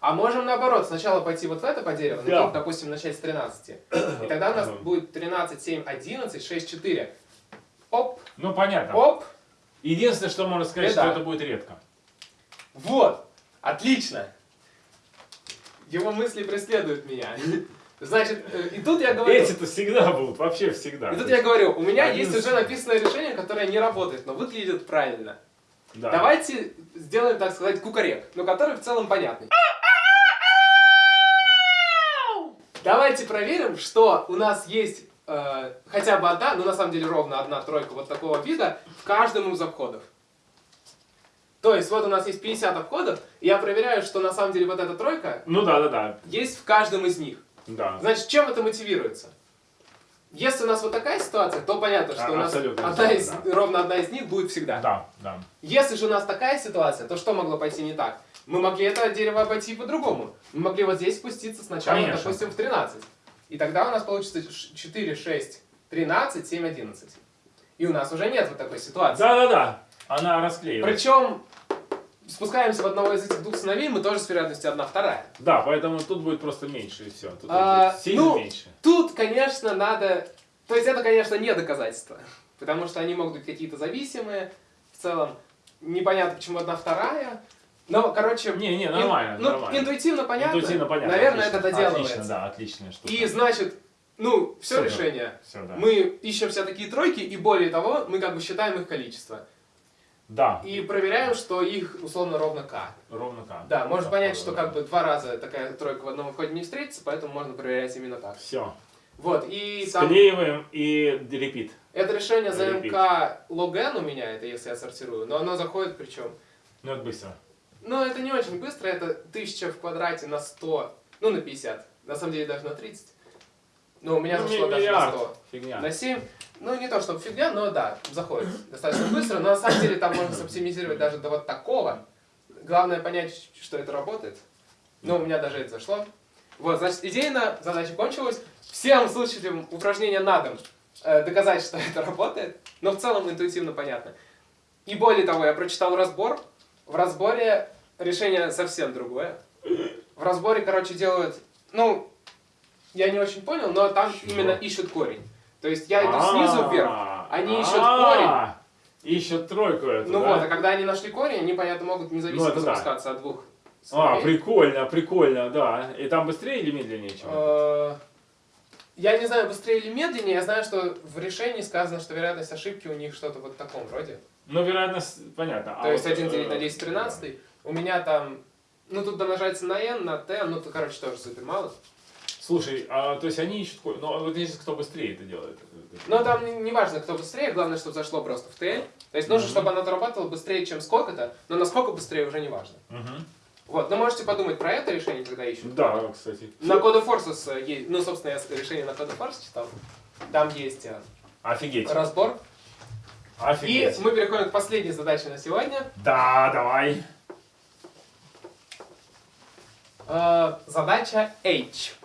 А можем наоборот, сначала пойти вот в это по дереву, Да. топ, допустим, начать с 13. И тогда у нас будет 13, 7, 11, 6, 4. Оп, Ну, понятно. оп, Единственное, что можно сказать, И что да. это будет редко. Вот, отлично. Его мысли преследуют меня. Значит, э, и тут я говорю... Эти-то всегда будут, вообще всегда. И тут я говорю, у меня Один есть уже написанное решение, которое не работает, но выглядит правильно. Да. Давайте сделаем, так сказать, кукарек, но который в целом понятный. Давайте проверим, что у нас есть э, хотя бы одна, ну на самом деле ровно одна тройка вот такого вида в каждом из обходов. То есть вот у нас есть 50 обходов, и я проверяю, что на самом деле вот эта тройка Ну да, да, да. есть в каждом из них. Да. Значит, чем это мотивируется? Если у нас вот такая ситуация, то понятно, что А, у нас одна из, абсолютно, ровно одна из них будет всегда. Да, да. Если же у нас такая ситуация, то что могло пойти не так? Мы могли это дерево обойти по-другому. Мы могли вот здесь спуститься сначала, Конечно. допустим, в 13. И тогда у нас получится ш- 4, 6, 13, 7, 11. И у нас уже нет вот такой ситуации. Да, да, да. Она расклеилась. Причем спускаемся в одного из этих двух сыновей, мы тоже с вероятностью одна вторая. Да, поэтому тут будет просто меньше и все. Тут А, сильно ну, меньше. Тут, конечно, надо... То есть это, конечно, не доказательство. Потому что они могут быть какие-то зависимые. В целом, непонятно, почему одна вторая. Но, короче... Не, не, ин- нормально, ну, нормально. интуитивно понятно. Интуитивно понятно. Наверное, отлично, это доделывается. Отлично, да, отличная штука. И, значит, ну, все да. решение. Все, да. Мы ищем все такие тройки, и более того, мы как бы считаем их количество. Да, И проверяем, что их условно ровно k. ровно так. Да, можно понять, что да. как бы два раза такая тройка в одном входе не встретится, поэтому можно проверять именно так. Все. Вот, и там... Склеиваем и репит. Это решение за Repeat. МК логен у меня, это если я сортирую, но оно заходит причем. Ну, это быстро. Но это не очень быстро, это 1000 в квадрате на 100, ну на 50, на самом деле даже на 30. Но у меня Ну, зашло даже на миллиард. 100. Фигня. На 7, ну не то чтобы фигня, но да, заходит достаточно быстро, но на самом деле там можно оптимизировать даже до вот такого. Главное понять, что это работает. Но у меня даже это зашло. Вот, значит, идейно задача кончилась. Всем слушателям упражнения на дом э, доказать, что это работает, но в целом интуитивно понятно. И более того, я прочитал разбор. В разборе решение совсем другое. В разборе, короче, делают, ну, я не очень понял, но там Чего? именно ищут корень. То есть я иду снизу вверх, А, они ищут а, Ищут тройку эту, ну вот, а когда они нашли корень, они, понятно, могут независимо Ну, спускаться от двух А, прикольно, прикольно, да. И там быстрее или медленнее, чем? Э, Я не знаю, быстрее или медленнее, я знаю, что в решении сказано, что вероятность ошибки у них что-то вот в таком роде. Ну, вероятность, понятно. То А есть вот, 1 делить на э, 10 13. У меня там, ну тут домножается на n, на t, ну короче, тоже супер мало. Слушай, а, то есть они ищут... Ну, а вот если кто быстрее это делает? Но там не, не важно, кто быстрее, главное, чтобы зашло просто в t. То есть нужно, Мгм. чтобы оно работало быстрее, чем сколько-то, но насколько быстрее уже не важно. Мгм. Вот, но можете подумать про это решение, когда ищут. Да, кстати. На Code Forces есть, ну, собственно, я решение на Code Force читал. Там есть э, Офигеть. разбор. И Офигеть. мы переходим к последней задаче на сегодня. Да, давай. Э, задача H.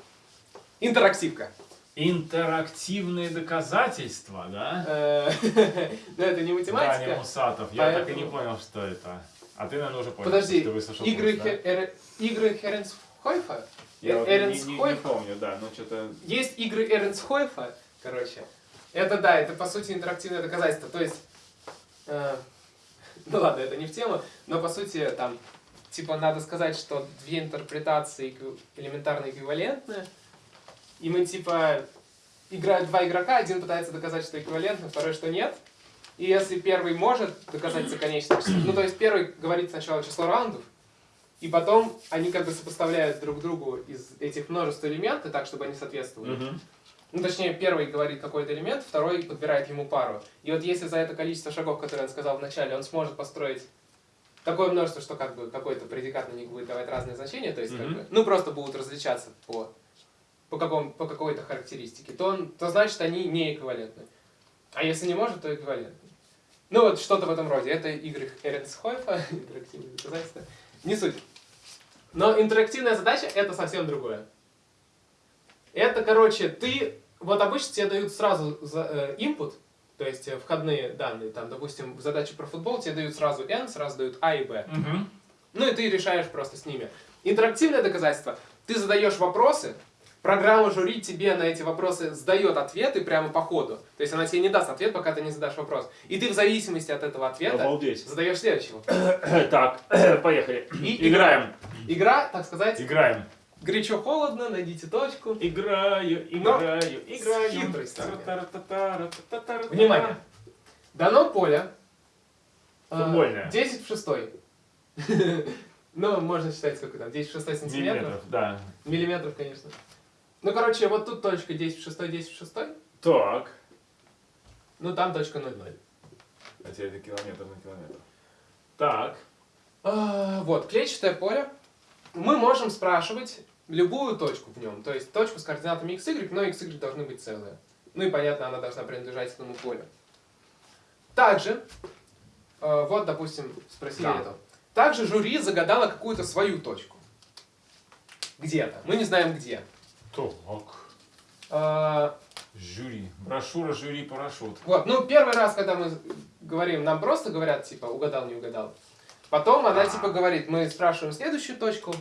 Интерактивка. Интерактивные доказательства, да? Э, Но это не Да, не математика. Мусатов. Я так и не понял, что это. А ты, наверное, уже понял. Подожди, что ты выслушал игры, курс, да? Игры Херенс Хойфа. Я Э- вот не, Эренс не- не Хойфа. помню, да, но что-то... Есть игры Эренс Хойфа, короче. Это да, это по сути интерактивное доказательство. То есть, э, ну ладно, это не в тему, но по сути там, типа надо сказать, что две интерпретации элементарно эквивалентны, и мы типа играют два игрока, один пытается доказать, что эквивалентно, второй, что нет. И если первый может доказать за конечное число, ну то есть первый говорит сначала число раундов, и потом они как бы сопоставляют друг другу из этих множеств элементов так, чтобы они соответствовали. Мгм. Ну, точнее, первый говорит какой-то элемент, второй подбирает ему пару. И вот если за это количество шагов, которые он сказал вначале, он сможет построить такое множество, что как бы какой-то предикат на них будет давать разные значения, то есть как Мгм. бы, ну, просто будут различаться по, по, какому, по какой-то характеристике, то, он, то значит они не эквивалентны. А если не может, то эквивалентны. Ну, вот что-то в этом роде. Это игры Эренсхойфа, интерактивные доказательства. Не суть. Но интерактивная задача — это совсем другое. Это, короче, ты... Вот обычно тебе дают сразу э, input, то есть э, входные данные. Там, допустим, в задаче про футбол тебе дают сразу n, сразу дают a и b. Мгм. Ну и ты решаешь просто с ними. Интерактивное доказательство. Ты задаешь вопросы, программа жюри тебе на эти вопросы сдает ответы прямо по ходу. То есть она тебе не даст ответ, пока ты не задашь вопрос. И ты в зависимости от этого ответа Обалдеть. задаешь следующий вопрос. Так, поехали. И Играем. Игра, так сказать, Играем. горячо-холодно, найдите точку. Играю, Но играю, играю. хитрость там есть. Та-та-та-та-та-та-та-та. Внимание. Дано поле. э, Футбольное. 10 в 6. Ну, можно считать, сколько там, 10 в 6 сантиметров. Миллиметров, да. Миллиметров, конечно. Ну, короче, вот тут точка 10 в 6, 10 в 6. Так. Ну, там точка 0,0. А теперь это километр на километр. Так. А, Вот, клетчатое поле. Мы можем спрашивать любую точку в нем. То есть точку с координатами x, y, но x, y должны быть целые. Ну и понятно, она должна принадлежать этому полю. Также, э, вот, допустим, спросили Да. это. Также жюри загадало какую-то свою точку. Где-то. Мы не знаем где. Так. А, Жюри. Брошюра жюри парашют. Вот, ну первый раз, когда мы говорим, нам просто говорят, типа, угадал, не угадал. Потом она, А. типа, говорит, мы спрашиваем следующую точку,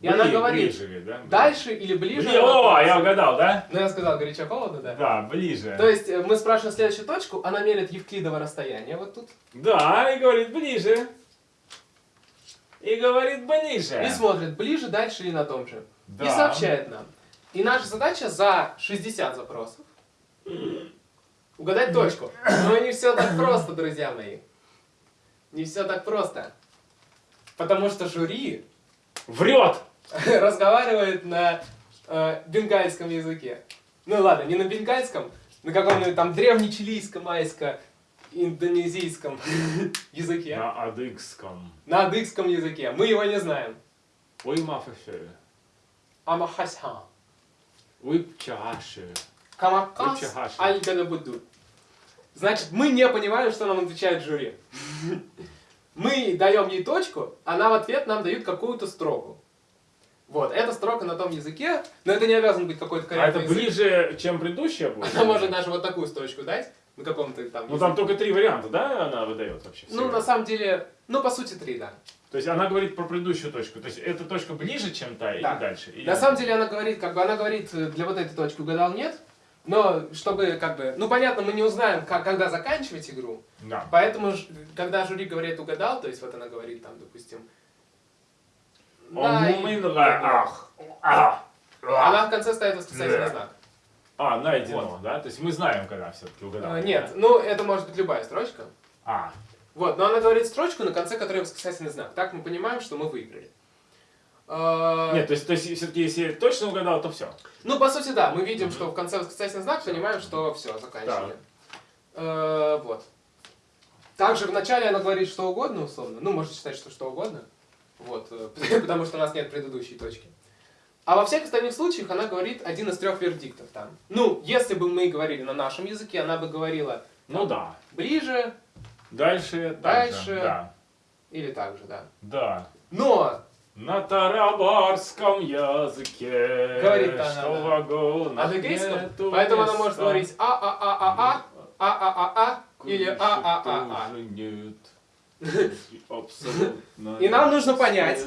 и Бли- она говорит, Ближе, ли, да? дальше или ближе. Бли- О, я угадал, да? Ну, я сказал, горячо-холодно, да. Да, ближе. То есть, э, мы спрашиваем следующую точку, она меряет евклидово расстояние вот тут, Да, и говорит ближе. И говорит ближе. и смотрит, ближе, дальше или на том же. Да. И сообщает нам. И наша задача за 60 запросов угадать точку. Но не все так просто, друзья мои. Не все так просто. Потому что жюри Врет. разговаривает на э, бенгальском языке. Ну ладно, не на бенгальском, на каком-нибудь там древнечилийском, майско, индонезийском языке. На адыгском. На адыгском языке. Мы его не знаем. Ой, мафафе. Амахасхан. Чаши. Камакас Очень хорошо. аль Значит, мы не понимаем, что нам отвечает жюри. Мы даем ей точку, она в ответ нам дают какую-то строку. Вот, эта строка на том языке, но это не обязан быть какой-то А это корректный язык. ближе, чем предыдущая будет? Она может даже вот такую строчку дать, на каком-то там Ну языке. там только три варианта, да, она выдает вообще? Ну, на самом деле, ну, по сути, три, да. То есть она говорит про предыдущую точку. То есть эта точка ближе, чем та, Да. и дальше. Или- На самом деле она говорит, как бы она говорит, э, для вот этой точки угадал нет, но чтобы как бы, ну понятно, мы не узнаем, как, когда заканчивать игру, Да. поэтому, когда жюри говорит угадал, то есть вот она говорит там, допустим, Он «Най- умынла, ах, ах, ах. она в конце ставит восклицательный Да. знак. А, найдено, да? То есть мы знаем, когда все-таки угадал. А, Нет, ну это может быть любая строчка. А, Вот, но она говорит строчку, на конце которой восклицательный знак. Так мы понимаем, что мы выиграли. А, нет, то есть, то есть все-таки если точно угадал, то все. Ну, по сути, да, мы видим, что в конце восклицательный знак, понимаем, что все, заканчивали. Э, вот. Также в начале она говорит что угодно, условно. Ну, можно считать, что что угодно. Вот, э, потому что у нас нет предыдущей точки. А во всех остальных случаях она говорит один из трех вердиктов там. Ну, если бы мы говорили на нашем языке, она бы говорила Ну да. ближе Дальше, дальше. Да. Или так же, да. Да. Но на тарабарском языке Говорит она, что да. вагон а нету Поэтому места. она может говорить а-а-а-а-а, а-а-а-а или а-а-а-а. нет. Абсолютно. И нам нужно понять,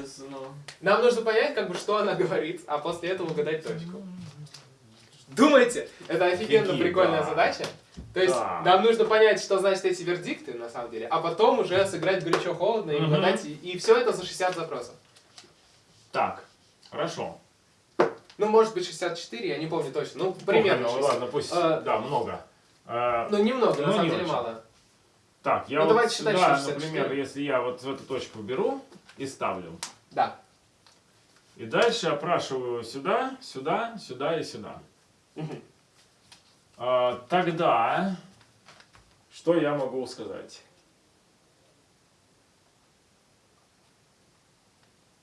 нам нужно понять, как бы, что она говорит, а после этого угадать точку. Думайте, это офигенно Какие, прикольная да. задача. То есть Да. нам нужно понять, что значит эти вердикты, на самом деле, а потом уже сыграть горячо-холодно и Мгм. угадать. И, все это за 60 запросов. Так, хорошо. Ну, может быть, 64, я не помню точно. Ну, примерно. Ох, ну, 60. ладно, пусть, А, да, много. А, Ну, немного, Ну, на самом не деле очень. мало. Так, я Ну, вот давайте считать, сюда, что 64. например, если я вот в эту точку беру и ставлю, Да. и дальше опрашиваю сюда, сюда, сюда и сюда. А, тогда, что я могу сказать?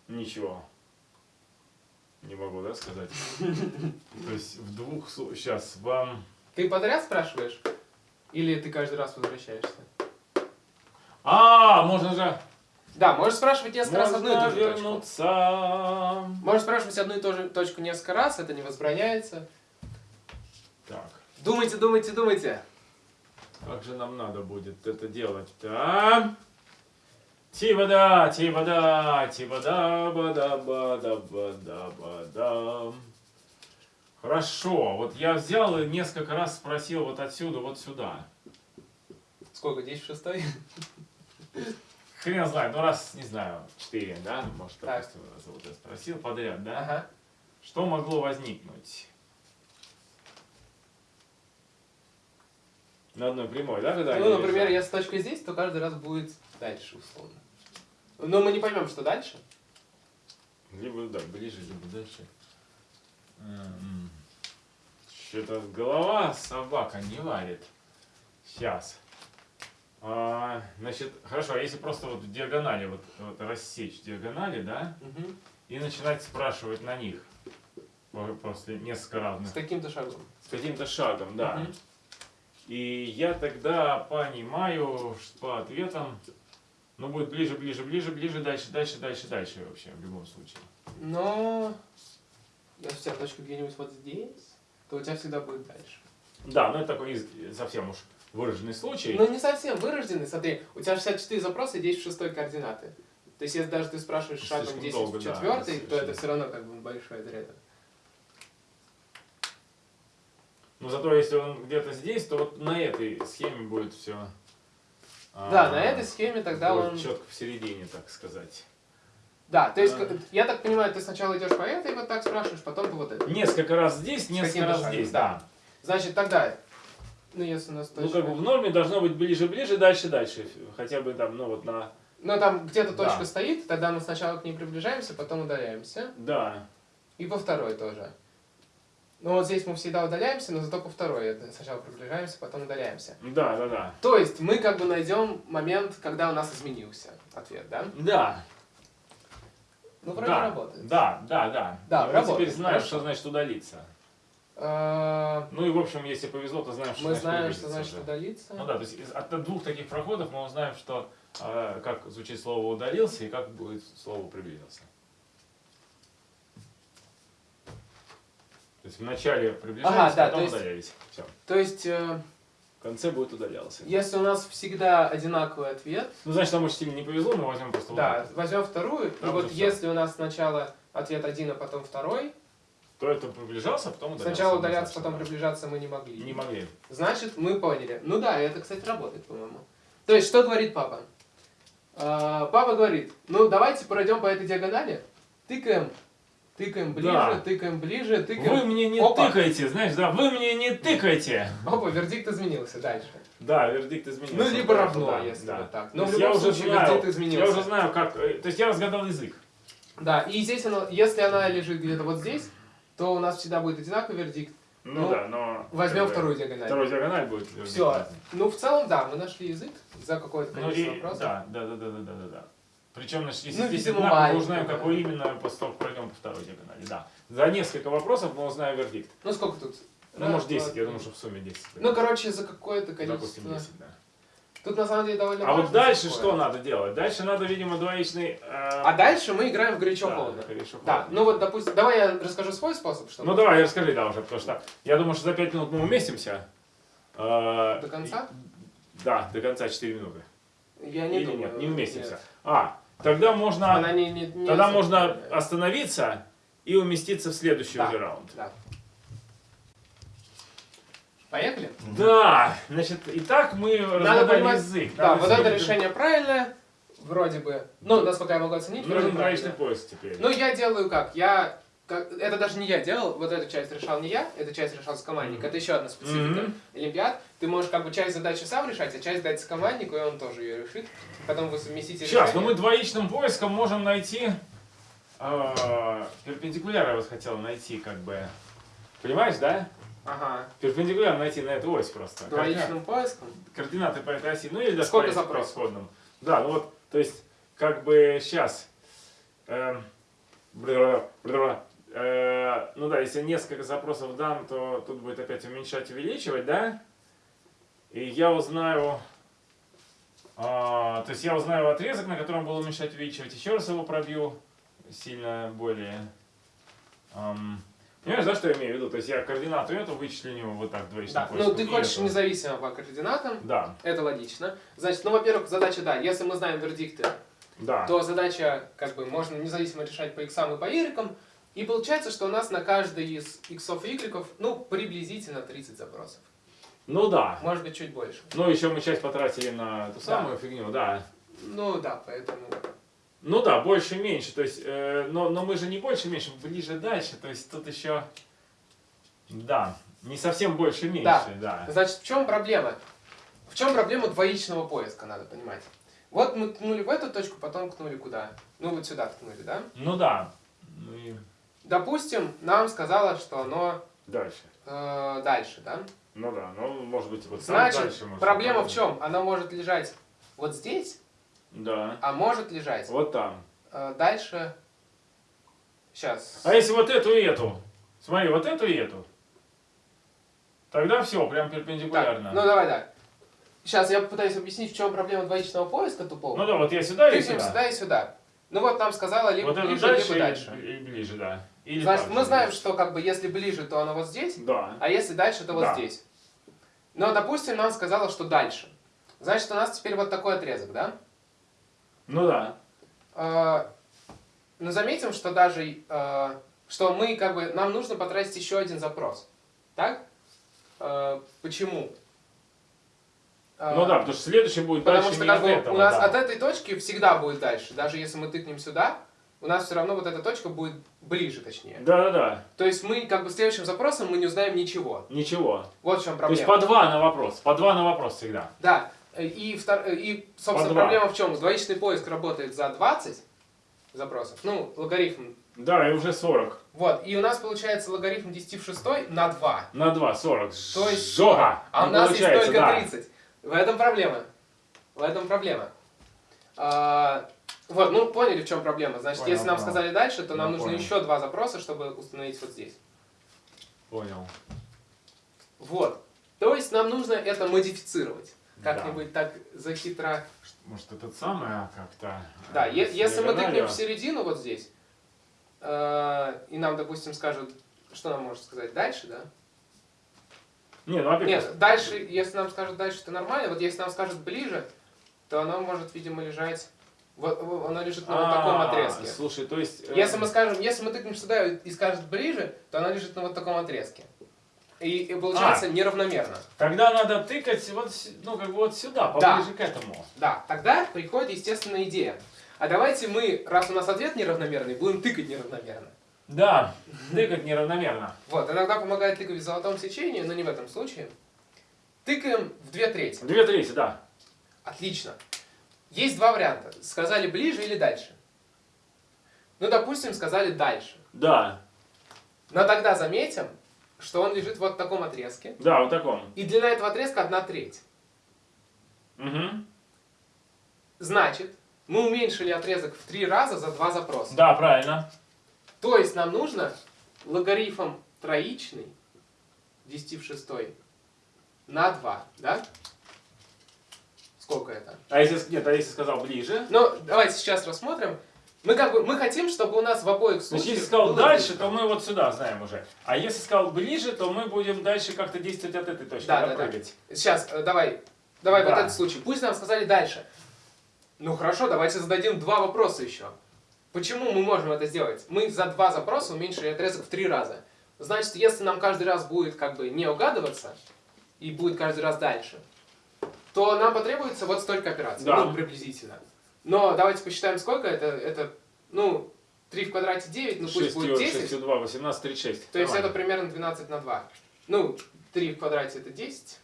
Ничего. Не могу, да, сказать? То есть в двух... Сейчас, вам... Ты подряд спрашиваешь? Или ты каждый раз возвращаешься? А, можно же... Да, можешь спрашивать несколько раз одну и Можно ту же точку. вернуться. Можешь спрашивать одну и ту же точку несколько раз, это не возбраняется. Так, Думайте, думайте, думайте. как же нам надо будет это делать-то? Ти-бада, ти-бада, ти-бада, бада, бада, бада, бада. Хорошо, вот я взял и несколько раз спросил вот отсюда, вот сюда. Сколько, 10 в шестой? Хрен знает, ну раз, не знаю, четыре, да, может, Так. допустим, раз вот я спросил подряд, да? Ага. Что могло возникнуть? На одной прямой, да, когда Ну, например, лежат? если точка здесь, то каждый раз будет дальше, условно. Но мы не поймем, что дальше. Либо да, ближе, либо дальше. Что-то голова собака не варит. Сейчас. А, значит, хорошо, а если просто вот в диагонали, вот, вот рассечь диагонали, да, Мгм. и начинать спрашивать на них. По- После несколько разных. С каким-то шагом. С каким-то шагом, да. Мгм. И я тогда понимаю, что по ответам, ну, будет ближе, ближе, ближе, ближе, дальше, дальше, дальше, дальше вообще, в любом случае. Но если у тебя точка где-нибудь вот здесь, то у тебя всегда будет дальше. Да, ну это такой совсем уж выраженный случай. Ну не совсем вырожденный, смотри, у тебя 64 запроса и 10 в шестой координаты. То есть если даже ты спрашиваешь шагом Слишком 10 долго, в да, четвертый, то это все равно как бы большой отрезок. Но зато если он где-то здесь, то вот на этой схеме будет все. Да, на этой схеме тогда он... четко в середине, так сказать. Да, то есть, А. я так понимаю, ты сначала идешь по этой, вот так спрашиваешь, потом по вот этой. Несколько раз здесь, несколько раз шагом, здесь, да. да. Значит, тогда, ну если у нас Ну, точка... как бы в норме должно быть ближе-ближе, дальше-дальше. Хотя бы там, ну вот на... Ну там где-то Да. точка стоит, тогда мы сначала к ней приближаемся, потом удаляемся. Да. И по второй тоже. Ну вот здесь мы всегда удаляемся, но зато по второй сначала приближаемся, потом удаляемся. Да, да, да. То есть мы как бы найдем момент, когда у нас изменился ответ, да? Да. Ну вроде да, работает. Да, да, да. Да, И мы работает, теперь знаем, хорошо. что значит удалиться. А, Ну и в общем, если повезло, то знаем, что Мы знаем, что значит удалиться. Ну да, то есть от двух таких проходов мы узнаем, что э, как звучит слово удалился и как будет слово приблизился. То есть вначале приближались, Ага, да, потом то есть- удалялись. Все. То есть, э, В конце будет удалялся. если у нас всегда одинаковый ответ, Ну, значит, нам очень сильно не повезло, мы возьмем просто да, удар. возьмем вторую, и Там вот уже всё. если у нас сначала ответ один, а потом второй, То это приближался, а потом удалялся. сначала удаляться, потом приближаться мы не могли. Не могли. Значит, мы поняли. Ну да, это, кстати, работает, по-моему. То есть, что говорит папа? А, папа говорит, ну давайте пройдем по этой диагонали, тыкаем, тыкаем ближе, Да. тыкаем ближе, тыкаем. Вы мне не Опа. тыкайте, знаешь, да, вы мне не тыкайте. Опа, вердикт изменился дальше. Да, вердикт изменился. Ну, либо равно, да, если да. вот так. Но в любом я уже случае знаю, вердикт изменился. Я уже знаю, как... э, То есть я разгадал язык. Да, и здесь, она, если она лежит где-то вот здесь, то у нас всегда будет одинаковый вердикт. Ну, Ну, да, но... Возьмем вторую диагональ. Второй диагональ будет. вердикт Все. Ну, в целом, да, мы нашли язык за какое-то Ну количество и... вопросов. Да, да, да, да, да, да, да. Причем, значит, если Ну, здесь одинаково, мы узнаем, да. какой именно после того, как пройдем по второй диагонали. Да. За несколько вопросов мы узнаем вердикт. Ну, сколько тут? Ну, Раз, может, два, 10, я три. думаю, что в сумме 10. Ну, короче, за какое-то Допустим, количество. 10, да. Тут на самом деле довольно А вот дальше какое. что надо делать? Дальше надо, видимо, двоичный... э, А дальше мы играем в горячо да, холодно. горячо Да, холодно. ну вот, допустим, давай я расскажу свой способ, чтобы Ну давай, расскажи, да, уже, потому что я думаю, что за 5 минут мы уместимся. Э, до конца. Да, до конца 4 минуты. Я не Или думаю. нет, не вместимся. нет. А, тогда можно, Она не, не, не тогда особо можно остановиться и уместиться в следующий Да. уже раунд. Да. Поехали? Да, значит, итак мы Надо понимать, язык. да, вот это решение правильное, вроде бы. Ну, насколько я могу оценить, вроде Нужен правильно. поиск теперь. Ну, я делаю как? Я как, это даже не я делал, вот эту часть решал не я, эту часть решал с командник. Мгм. Это еще одна специфика Мгм. Олимпиад. Ты можешь как бы часть задачи сам решать, а часть дать команднику, и он тоже ее решит. Потом вы совместите Сейчас, решение. ну мы двоичным поиском можем найти а, перпендикуляр я вот хотел найти, как бы. Понимаешь, да? Ага. Перпендикуляр найти на эту ось просто. Двоичным поиском. координаты по этой оси, ну или даже Сколько запросов? исходным. Да, ну вот, то есть, как бы сейчас, эм, бля- бля- э, ну да, если несколько запросов дам, то тут будет опять уменьшать, увеличивать, да? И я узнаю, а, то есть я узнаю отрезок, на котором было уменьшать, увеличивать, еще раз его пробью, сильно более... ам, Понимаешь, да, что я имею в виду? То есть я координату эту него вот так двоичным Да. поиском, Ну, ты хочешь эту. независимо по координатам. Да, Это логично. Значит, ну, во-первых, задача, да, если мы знаем вердикты, да. то задача, как бы, можно независимо решать по иксам и по y. И получается, что у нас на каждый из иксов и y, ну, приблизительно 30 запросов. Ну да. Может быть, чуть больше. Ну, еще мы часть потратили на ту самую фигню, да. Ну, да, поэтому... Ну да, больше меньше. То есть, э, но, но мы же не больше меньше, ближе дальше. То есть тут еще. Да. Не совсем больше меньше, Да. да. Значит, в чем проблема? В чем проблема двоичного поиска, надо понимать. Вот мы ткнули в эту точку, потом ткнули куда? Ну, вот сюда ткнули, да? Ну да. Ну и Допустим, нам сказала, что оно дальше. э, дальше, да? Ну да, ну может быть вот Значит, дальше может проблема в чем? Она может лежать вот здесь, Да. а может лежать Вот там. э, дальше. Сейчас. А если вот эту и эту? Смотри, вот эту и эту. Тогда все, прям перпендикулярно. ну давай, да. Сейчас я попытаюсь объяснить, в чем проблема двоичного поиска тупого. Ну да, вот я сюда и сюда. сюда и сюда. Ну вот нам сказала либо Вот ближе, дальше, либо дальше. И, ближе, да. Или Значит, мы знаем, что как бы если ближе, то оно вот здесь, Да. а если дальше, то вот Да. здесь. Но, допустим, нам сказала, что дальше. Значит, у нас теперь вот такой отрезок, да? Ну да. Э, Но заметим, что даже, э, что мы как бы, нам нужно потратить еще один запрос. Так? Э, Почему? Э, Ну да, потому что следующий будет Потому дальше что как бы, этого, у нас да. от этой точки всегда будет дальше. Даже если мы тыкнем сюда, у нас все равно вот эта точка будет ближе, точнее. Да-да-да, То есть мы как бы следующим запросом мы не узнаем ничего. ничего. Вот в чем То есть проблема. по два на вопрос, по два на вопрос всегда. Да. И, втор- и собственно, проблема в чем? Двоичный поиск работает за 20 запросов. Ну, логарифм. Да, и уже 40. Вот. И у нас получается логарифм 10 в 6 на 2. На 2, 40. То есть Жога. А у Не нас есть только да. 30. В этом проблема. В этом проблема. А, вот, ну поняли, в чем проблема. Значит, Понял, если нам понял. сказали дальше, то нам Я нужно понял. еще два запроса, чтобы установить вот здесь. Понял. Вот. То есть нам нужно это модифицировать. Да. Как-нибудь так захитро. Может, этот самый а, как-то... Да, э, е- с если мы тыкнем в середину вот здесь, э, и нам, допустим, скажут, что нам может сказать дальше, да? Не, ну опять... Нет, дальше, если нам скажут дальше, то нормально. Вот если нам скажут ближе, то оно может, видимо, лежать... Вот, оно лежит на вот таком А, отрезке. Слушай, то есть... э, Если мы скажем, если мы тыкнем сюда и скажет ближе, то она лежит на вот таком отрезке. И, и получается А. неравномерно. Тогда надо тыкать вот, ну, как бы вот сюда, Да. поближе к этому. Да, тогда приходит естественная идея. А давайте мы, раз у нас ответ неравномерный, будем тыкать неравномерно. Да, тыкать неравномерно. Вот, иногда помогает тыкать в золотом сечении, но не в этом случае. Тыкаем в две трети. Две трети, да. Отлично. Есть два варианта. Сказали ближе или дальше. Ну, допустим, сказали дальше. Да, Но тогда заметим, что он лежит вот в таком отрезке. да, вот таком. И длина этого отрезка одна треть. Угу. Значит, мы уменьшили отрезок в три раза за два запроса. Да, правильно. То есть нам нужно логарифм троичный 10 в 6 на 2, да? Сколько это? А если, нет, а если сказал ближе? Ну, давайте сейчас рассмотрим. Мы как бы мы хотим, чтобы у нас в обоих Значит, случаях если сказал дальше, ближе. то мы вот сюда знаем уже. А если сказал ближе, то мы будем дальше как-то действовать от этой точки, Да, да, да. Сейчас, э, давай, давай Да. вот этот случай. Пусть нам сказали дальше. Ну хорошо, давайте зададим два вопроса еще. Почему мы можем это сделать? Мы за два запроса уменьшили отрезок в три раза. Значит, если нам каждый раз будет как бы не угадываться, и будет каждый раз дальше, то нам потребуется вот столько операций. Да. Ну, приблизительно. Но давайте посчитаем, сколько это. Это, ну, 3 в квадрате 9, ну пусть 6, будет 10. 6, 2, 18, 36. То есть это Нормально. примерно 12 на 2. Ну, 3 в квадрате это 10.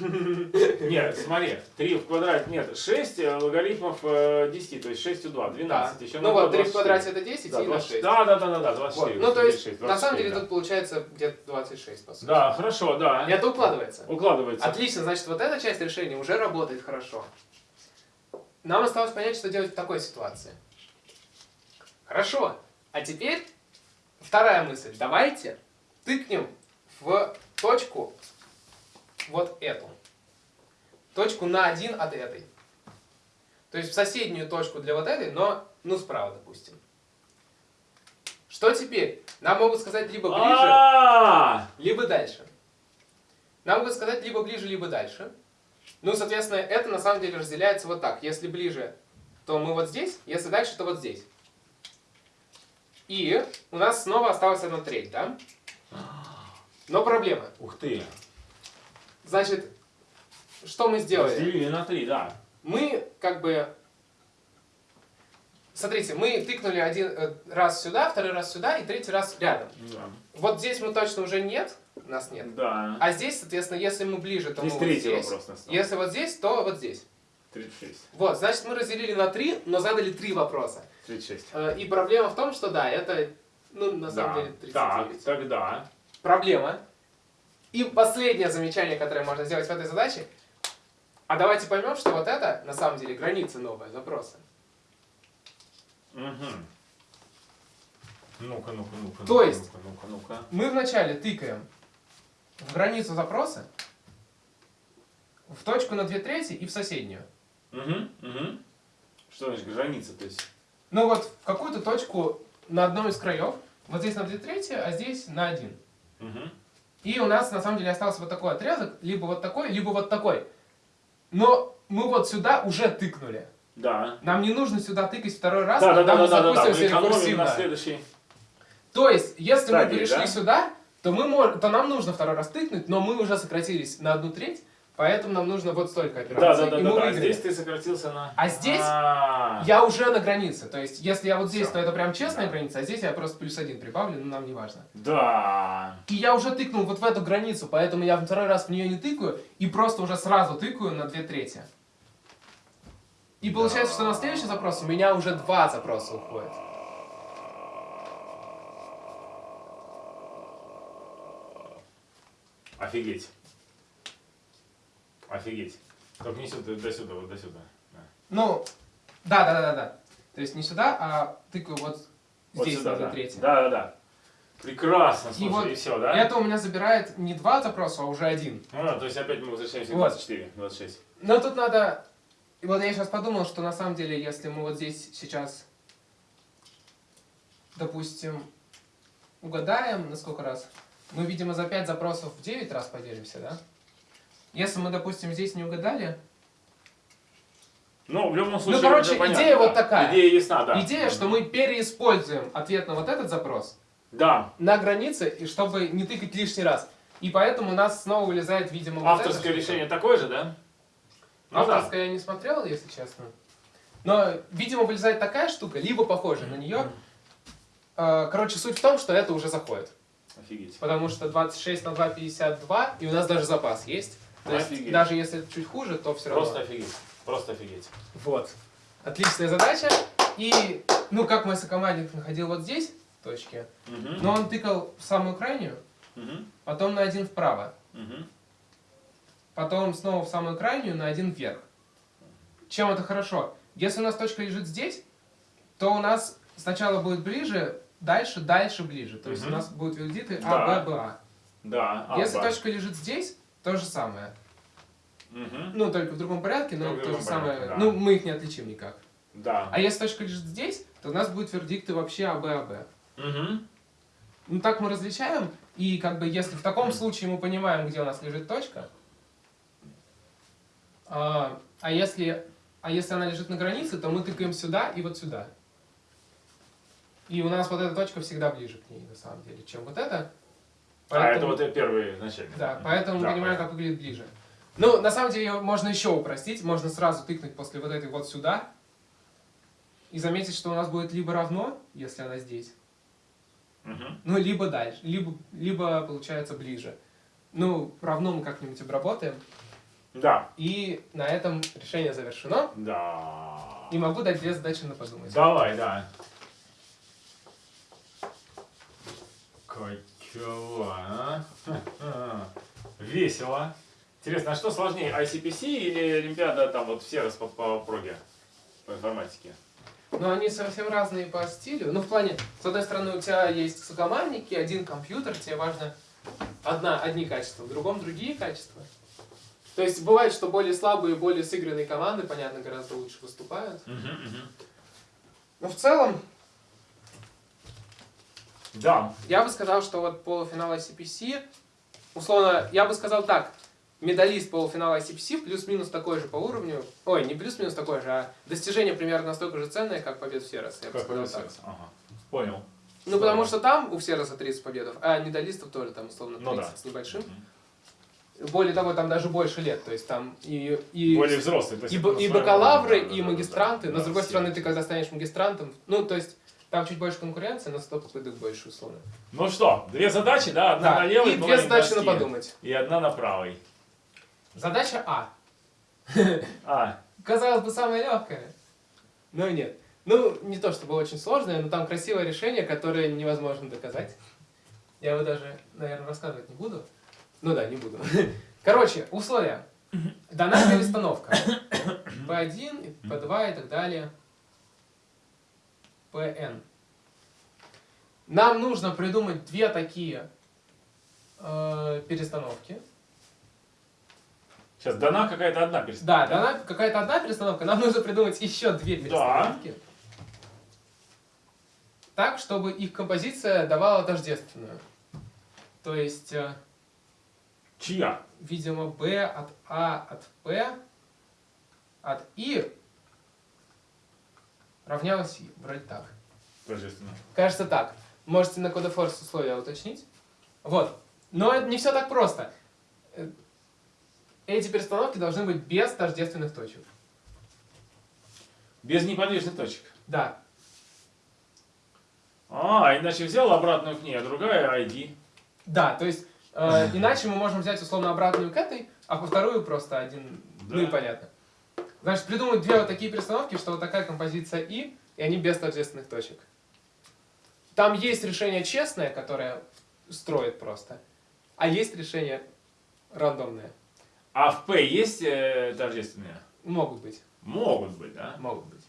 Нет, смотри, 3 в квадрате, нет, 6 логарифмов э, 10, то есть 6 у 2, 12. Да. Еще Ну вот, 3 2, в 24. квадрате это 10 Да, и на 20 6. да, да, да, да, да, 24. Вот. Ну, то есть, 36, на самом 24, деле, да. тут получается где-то 26, по сути. Да, хорошо, да. И это укладывается. Укладывается. Отлично, значит, вот эта часть решения уже работает хорошо. Нам осталось понять, что делать в такой ситуации. Хорошо. А теперь вторая мысль. Давайте тыкнем в точку вот эту. Точку на один от этой. То есть в соседнюю точку для вот этой, но ну справа, допустим. Что теперь? Нам могут сказать либо ближе, А, либо дальше. Нам могут сказать либо ближе, либо дальше. Ну, соответственно, это на самом деле разделяется вот так. Если ближе, то мы вот здесь, если дальше, то вот здесь. И у нас снова осталась одна треть, да? Но проблема. Ух ты. Значит, что мы сделали? Разделили на 3, да. Мы как бы... Смотрите, мы тыкнули один э, раз сюда, второй раз сюда и третий раз рядом. Да. Вот здесь мы точно уже нет, нас нет. Да. А здесь, соответственно, если мы ближе, то Здесь мы вот здесь. вопрос настал. Если вот здесь, то вот здесь. 36. Вот, значит, мы разделили на три, но задали три вопроса. 36. Э, И проблема в том, что да, это, ну, на самом да. деле, 39. Так, тогда. Проблема. И последнее замечание, которое можно сделать в этой задаче. А давайте поймем, что вот это, на самом деле, граница новая запроса. Угу. Ну-ка, ну-ка, ну-ка. То ну-ка, есть- Ну-ка, ну-ка, ну-ка. Мы вначале тыкаем в границу запроса, в точку на две трети и в соседнюю. Угу, угу. Что значит граница? То есть. Ну вот в какую-то точку на одном из краев, вот здесь на две трети, а здесь на один. Угу. И у нас на самом деле остался вот такой отрезок, либо вот такой, либо вот такой. Но мы вот сюда уже тыкнули. Да. Нам не нужно сюда тыкать второй раз, Да, да, когда да, мы да, да, да, мы экономим рекурсивно. на следующий. То есть, если мы Стадии, перешли да? сюда, то, мы мож- то нам нужно второй раз тыкнуть, но мы уже сократились на одну треть, поэтому нам нужно вот столько Да, операций, да, да, да, мы да. выиграли. Здесь ты сократился на. А здесь А, Я уже на границе. То есть, если я вот здесь, Всё. то это прям честная Да. граница, а здесь я просто плюс один прибавлю, но нам не важно. Да. И я уже тыкнул вот в эту границу, поэтому я второй раз в нее не тыкаю и просто уже сразу тыкаю на две трети. И получается, что на следующий запрос у меня уже два запроса уходят. Офигеть. Офигеть. Только не сюда, до сюда, вот до сюда. Да. Ну, да, да, да, да, да. То есть не сюда, а тыкаю вот Вот здесь сюда, на две да. трети. Да, да, да. Прекрасно, И слушай, вот и все, да? Это у меня забирает не два запроса, а уже один. А, то есть опять мы возвращаемся к Вот. 24, 26. Но тут надо... И вот я сейчас подумал, что на самом деле, если мы вот здесь сейчас, допустим, угадаем, на сколько раз, мы, видимо, за 5 запросов в 9 раз поделимся, да? Если мы, допустим, здесь не угадали, Ну, в любом случае, короче, уже понятно, идея да. вот такая. Идея ясна, да. идея, что мы переиспользуем ответ на вот этот запрос Да, на границе, и чтобы не тыкать лишний раз. И поэтому у нас снова вылезает, видимо, вот авторское штука. решение такое же, да? Ну да. Авторская я не смотрел, если честно. Но, видимо, вылезает такая штука, либо похожая на нее. Э, Короче, суть в том, что это уже заходит. Офигеть. Потому что 26 на 2 52, и у нас даже запас есть. То есть, Офигеть. даже если это чуть хуже, то все равно. Просто офигеть. Просто офигеть. Вот. Отличная задача. И, ну, как мой сокомандник находил вот здесь точки, Мгм. но он тыкал в самую крайнюю, Мгм. потом на один вправо, Мгм. потом снова в самую крайнюю на один вверх. Чем это хорошо? Если у нас точка лежит здесь, то у нас сначала будет ближе, дальше, дальше, ближе. То есть у нас будут визиты. А, Б, Б, А. Да. а, Если точка лежит здесь, то же самое. Мгм. Ну, только в другом порядке, но Только то же самое. порядке, да. Ну, мы их не отличим никак. Да. А если точка лежит здесь, то у нас будут вердикты вообще А, Б, А, Б. Мгм. Ну, так мы различаем, и как бы если в таком случае мы понимаем, где у нас лежит точка, а, а если а если она лежит на границе, то мы тыкаем сюда и вот сюда. И у нас вот эта точка всегда ближе к ней, на самом деле, чем вот эта. А, это вот первый начальник. Да, поэтому мы Да, понимаем, как выглядит ближе. Ну, на самом деле, можно еще упростить. Можно сразу тыкнуть после вот этой вот сюда. И заметить, что у нас будет либо равно, если она здесь, Мгм. ну, либо дальше, либо, либо получается ближе. Ну, равно мы как-нибудь обработаем. Да. И на этом решение завершено. Да. И могу дать две задачи на подумать. Давай, да. Какова, а? Весело. Интересно, а что сложнее, ICPC или Олимпиада там вот все раз по, по проге, по информатике? Но они совсем разные по стилю. Ну, в плане, с одной стороны, у тебя есть сокомандники, один компьютер, тебе важно одна, одни качества, в другом другие качества. То есть бывает, что более слабые, более сыгранные команды, понятно, гораздо лучше выступают. Но в целом, Да. я бы сказал, что вот полуфинал ICPC, условно, я бы сказал так, медалист полуфинала ICPC плюс-минус такой же по уровню, ой, не плюс-минус такой же, а достижение примерно настолько же ценное, как победа в Серос, я Как сказал повезет. так. Ага. Понял. Ну, потому что там у Сероса 30 победов, а медалистов тоже там условно 30 Ну да. с небольшим. Более того, там даже больше лет, то есть там и, и, Более взрослый. то есть и, и бакалавры, да, и магистранты, да, но с другой все. стороны, ты когда станешь магистрантом, ну, то есть там чуть больше конкуренции, но 100 попыток больше, условно. Ну что, две задачи, да? Одна Да, на левой, и две на задачи на подумать. И одна на правой. Задача А. А, Казалось бы, самая легкая. Но нет. Ну, не то чтобы очень сложное, но там красивое решение, которое невозможно доказать. Я его даже, наверное, рассказывать не буду. Ну да, не буду. Короче, условия. Дана перестановка. P1, P2 и так далее. PN. Нам нужно придумать две такие э, перестановки. сейчас дана какая-то одна Да, перестановка. дана какая-то одна перестановка, нам нужно придумать еще две перестановки. Так, чтобы их композиция давала тождественную. То есть, э, Чья? видимо, B от A от P от I равнялось I. Вроде так. Торжественно. Кажется так. Можете на CodeForce условия уточнить. Вот. Но это не все так просто. Э, Эти перестановки должны быть без тождественных точек. Без неподвижных точек. Да, А, иначе взял обратную к ней, а другая ID. Да, то есть, э, иначе мы можем взять условно обратную к этой, а по вторую просто один, ну и Да. понятно. Значит, придумать две вот такие перестановки, что вот такая композиция И, и они без тождественных точек. Там есть решение честное, которое строит просто, а есть решение рандомное. А в P есть э, тождественные? Могут быть, Могут быть, да? могут быть.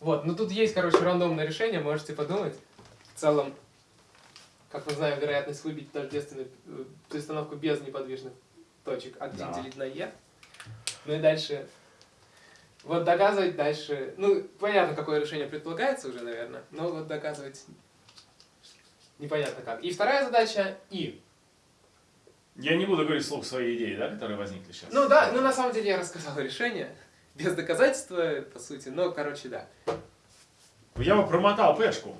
Вот, ну тут есть, короче, рандомное решение, можете подумать. В целом, как мы знаем, вероятность выбить тождественную э, перестановку без неподвижных точек 1 Да. делить на e. Ну и дальше... Вот доказывать дальше... Ну, понятно, какое решение предполагается уже, наверное, но вот доказывать непонятно как. И вторая задача и. Я не буду говорить вслух свои идеи, да, которые возникли сейчас. Ну да, ну на самом деле я рассказал решение. Без доказательства, по сути, но, короче, да. Я бы промотал пешку.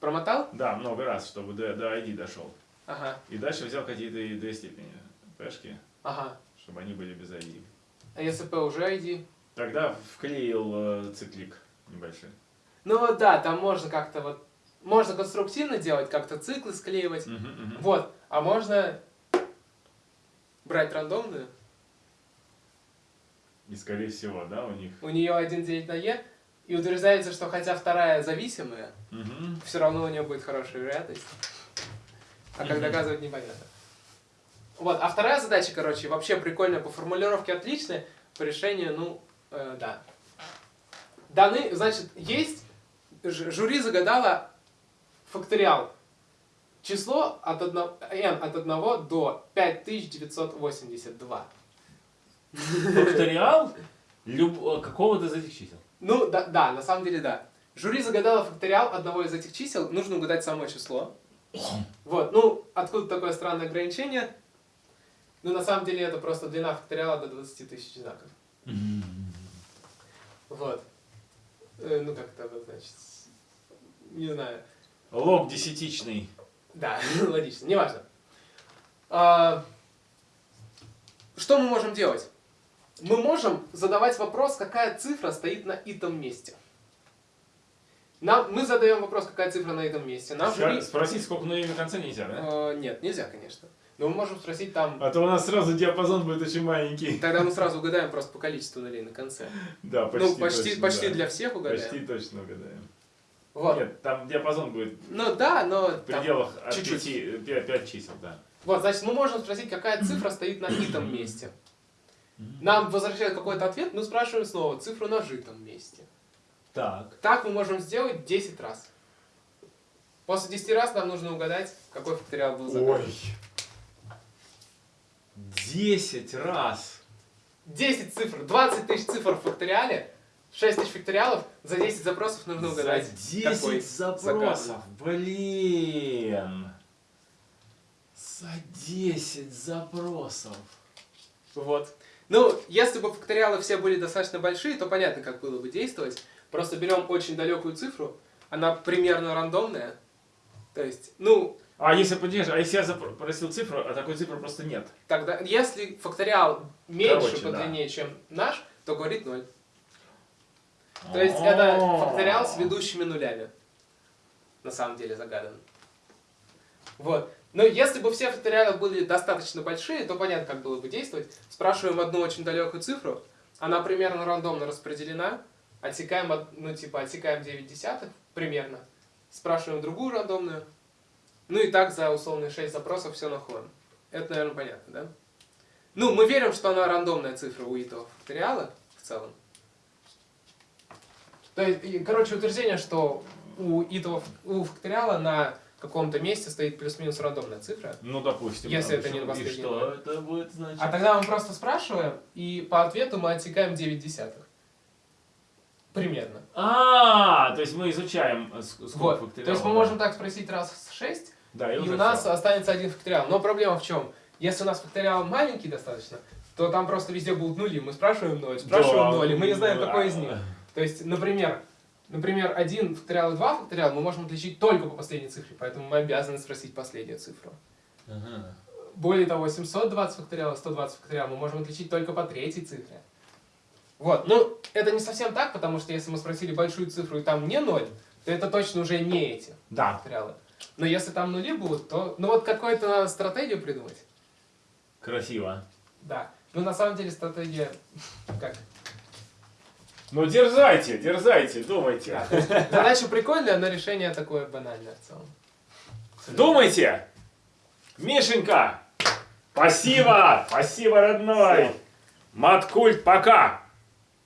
Промотал? Да, много раз, чтобы до, до ID дошел. Ага, И дальше взял какие-то две степени пешки, ага. чтобы они были без ID. А если P уже ID? Тогда вклеил э, циклик небольшой. Ну вот да, там можно как-то вот... Можно конструктивно делать, как-то циклы склеивать. Мгм, мгм. Вот. А можно брать рандомную. И скорее всего, да, у них. У нее 1 делить на e. И утверждается, что хотя вторая зависимая, Мгм. все равно у нее будет хорошая вероятность. А как Мгм. доказывать, непонятно. Вот, а вторая задача, короче, вообще прикольная, по формулировке отличная, по решению, ну, э, да. Даны, значит, есть, жюри загадало факториал. Число от 1, n от 1 до 5982. Факториал люб- какого-то из этих чисел. Ну, да, да, на самом деле, да. Жюри загадало факториал одного из этих чисел, нужно угадать само число. Вот, ну, откуда такое странное ограничение? Ну, на самом деле, это просто длина факториала до 20 тысяч знаков. Вот. Э, ну, как это обозначить? Не знаю. Лог десятичный. Да, логично, неважно. А, что мы можем делать? Мы можем задавать вопрос, какая цифра стоит на этом месте. Нам, мы задаем вопрос, какая цифра на этом месте. Нам Спросить, сколько нулей на конце нельзя, да? Э, нет, нельзя, конечно. Но мы можем спросить там... А то у нас сразу диапазон будет очень маленький. Тогда мы сразу угадаем просто по количеству нулей на конце. Да, почти ну, почти, точно, почти да. для всех угадаем. Почти точно угадаем. Вот. Нет, там диапазон будет Ну да, но... в там- пределах от чуть-чуть. 5, 5 чисел, да. Вот, значит, мы можем спросить, какая цифра стоит на итом месте. Нам возвращают какой-то ответ, мы спрашиваем снова цифру на житом месте. Так. Так мы можем сделать 10 раз. После 10 раз нам нужно угадать, какой факториал был загадан. Ой. 10 раз. 10 цифр, 20 тысяч цифр в факториале, 6 тысяч факториалов, за 10 запросов нужно угадать. За 10 какой запросов. Блин. За 10 запросов. Вот. Ну, если бы факториалы все были достаточно большие, то понятно, как было бы действовать. Просто берем очень далекую цифру, она примерно рандомная. То есть, ну, А если подержишь, а если я запросил цифру, а такой цифры просто нет? тогда, если факториал меньше Короче, по да. длине, чем наш, то говорит 0. То есть это факториал с ведущими нулями. На самом деле загадан. Вот. Но если бы все факториалы были достаточно большие, то понятно, как было бы действовать. Спрашиваем одну очень далекую цифру, она примерно рандомно распределена, отсекаем, ну типа отсекаем 9 десятых примерно, спрашиваем другую рандомную, ну и так за условные 6 запросов все находим. Это, наверное, понятно, да? Ну, мы верим, что она рандомная цифра у этого факториала в целом. То есть, короче, утверждение, что у этого у факториала на каком-то месте стоит плюс-минус рандомная цифра. Ну, допустим. Если это не И последний что это будет значить? А тогда мы просто спрашиваем, и по ответу мы отсекаем 9 десятых. Примерно. А, то есть мы изучаем ск- сколько Вот. факториалов. То есть мы можем так спросить раз в 6, Да, и, и у нас всё. останется один факториал. Но проблема в чем? Если у нас факториал маленький достаточно, то там просто везде будут нули. Мы спрашиваем 0, спрашиваем Да, 0, и мы не знаем, да. какой из них. То есть, например, например, один факториал и два факториала мы можем отличить только по последней цифре, поэтому мы обязаны спросить последнюю цифру. Ага. Более того, 720 факториалов, 120 факториалов мы можем отличить только по третьей цифре. Вот, ну, это не совсем так, потому что если мы спросили большую цифру и там не ноль, то это точно уже не эти Да. факториалы. Но если там нули будут, то, ну вот какую-то надо стратегию придумать. Красиво. Да. Ну, на самом деле, стратегия, как, Ну, дерзайте, дерзайте, думайте. да, есть задача прикольная, но решение такое банальное в целом. Думайте! Мишенька! Спасибо! Спасибо, родной! Маткульт, пока!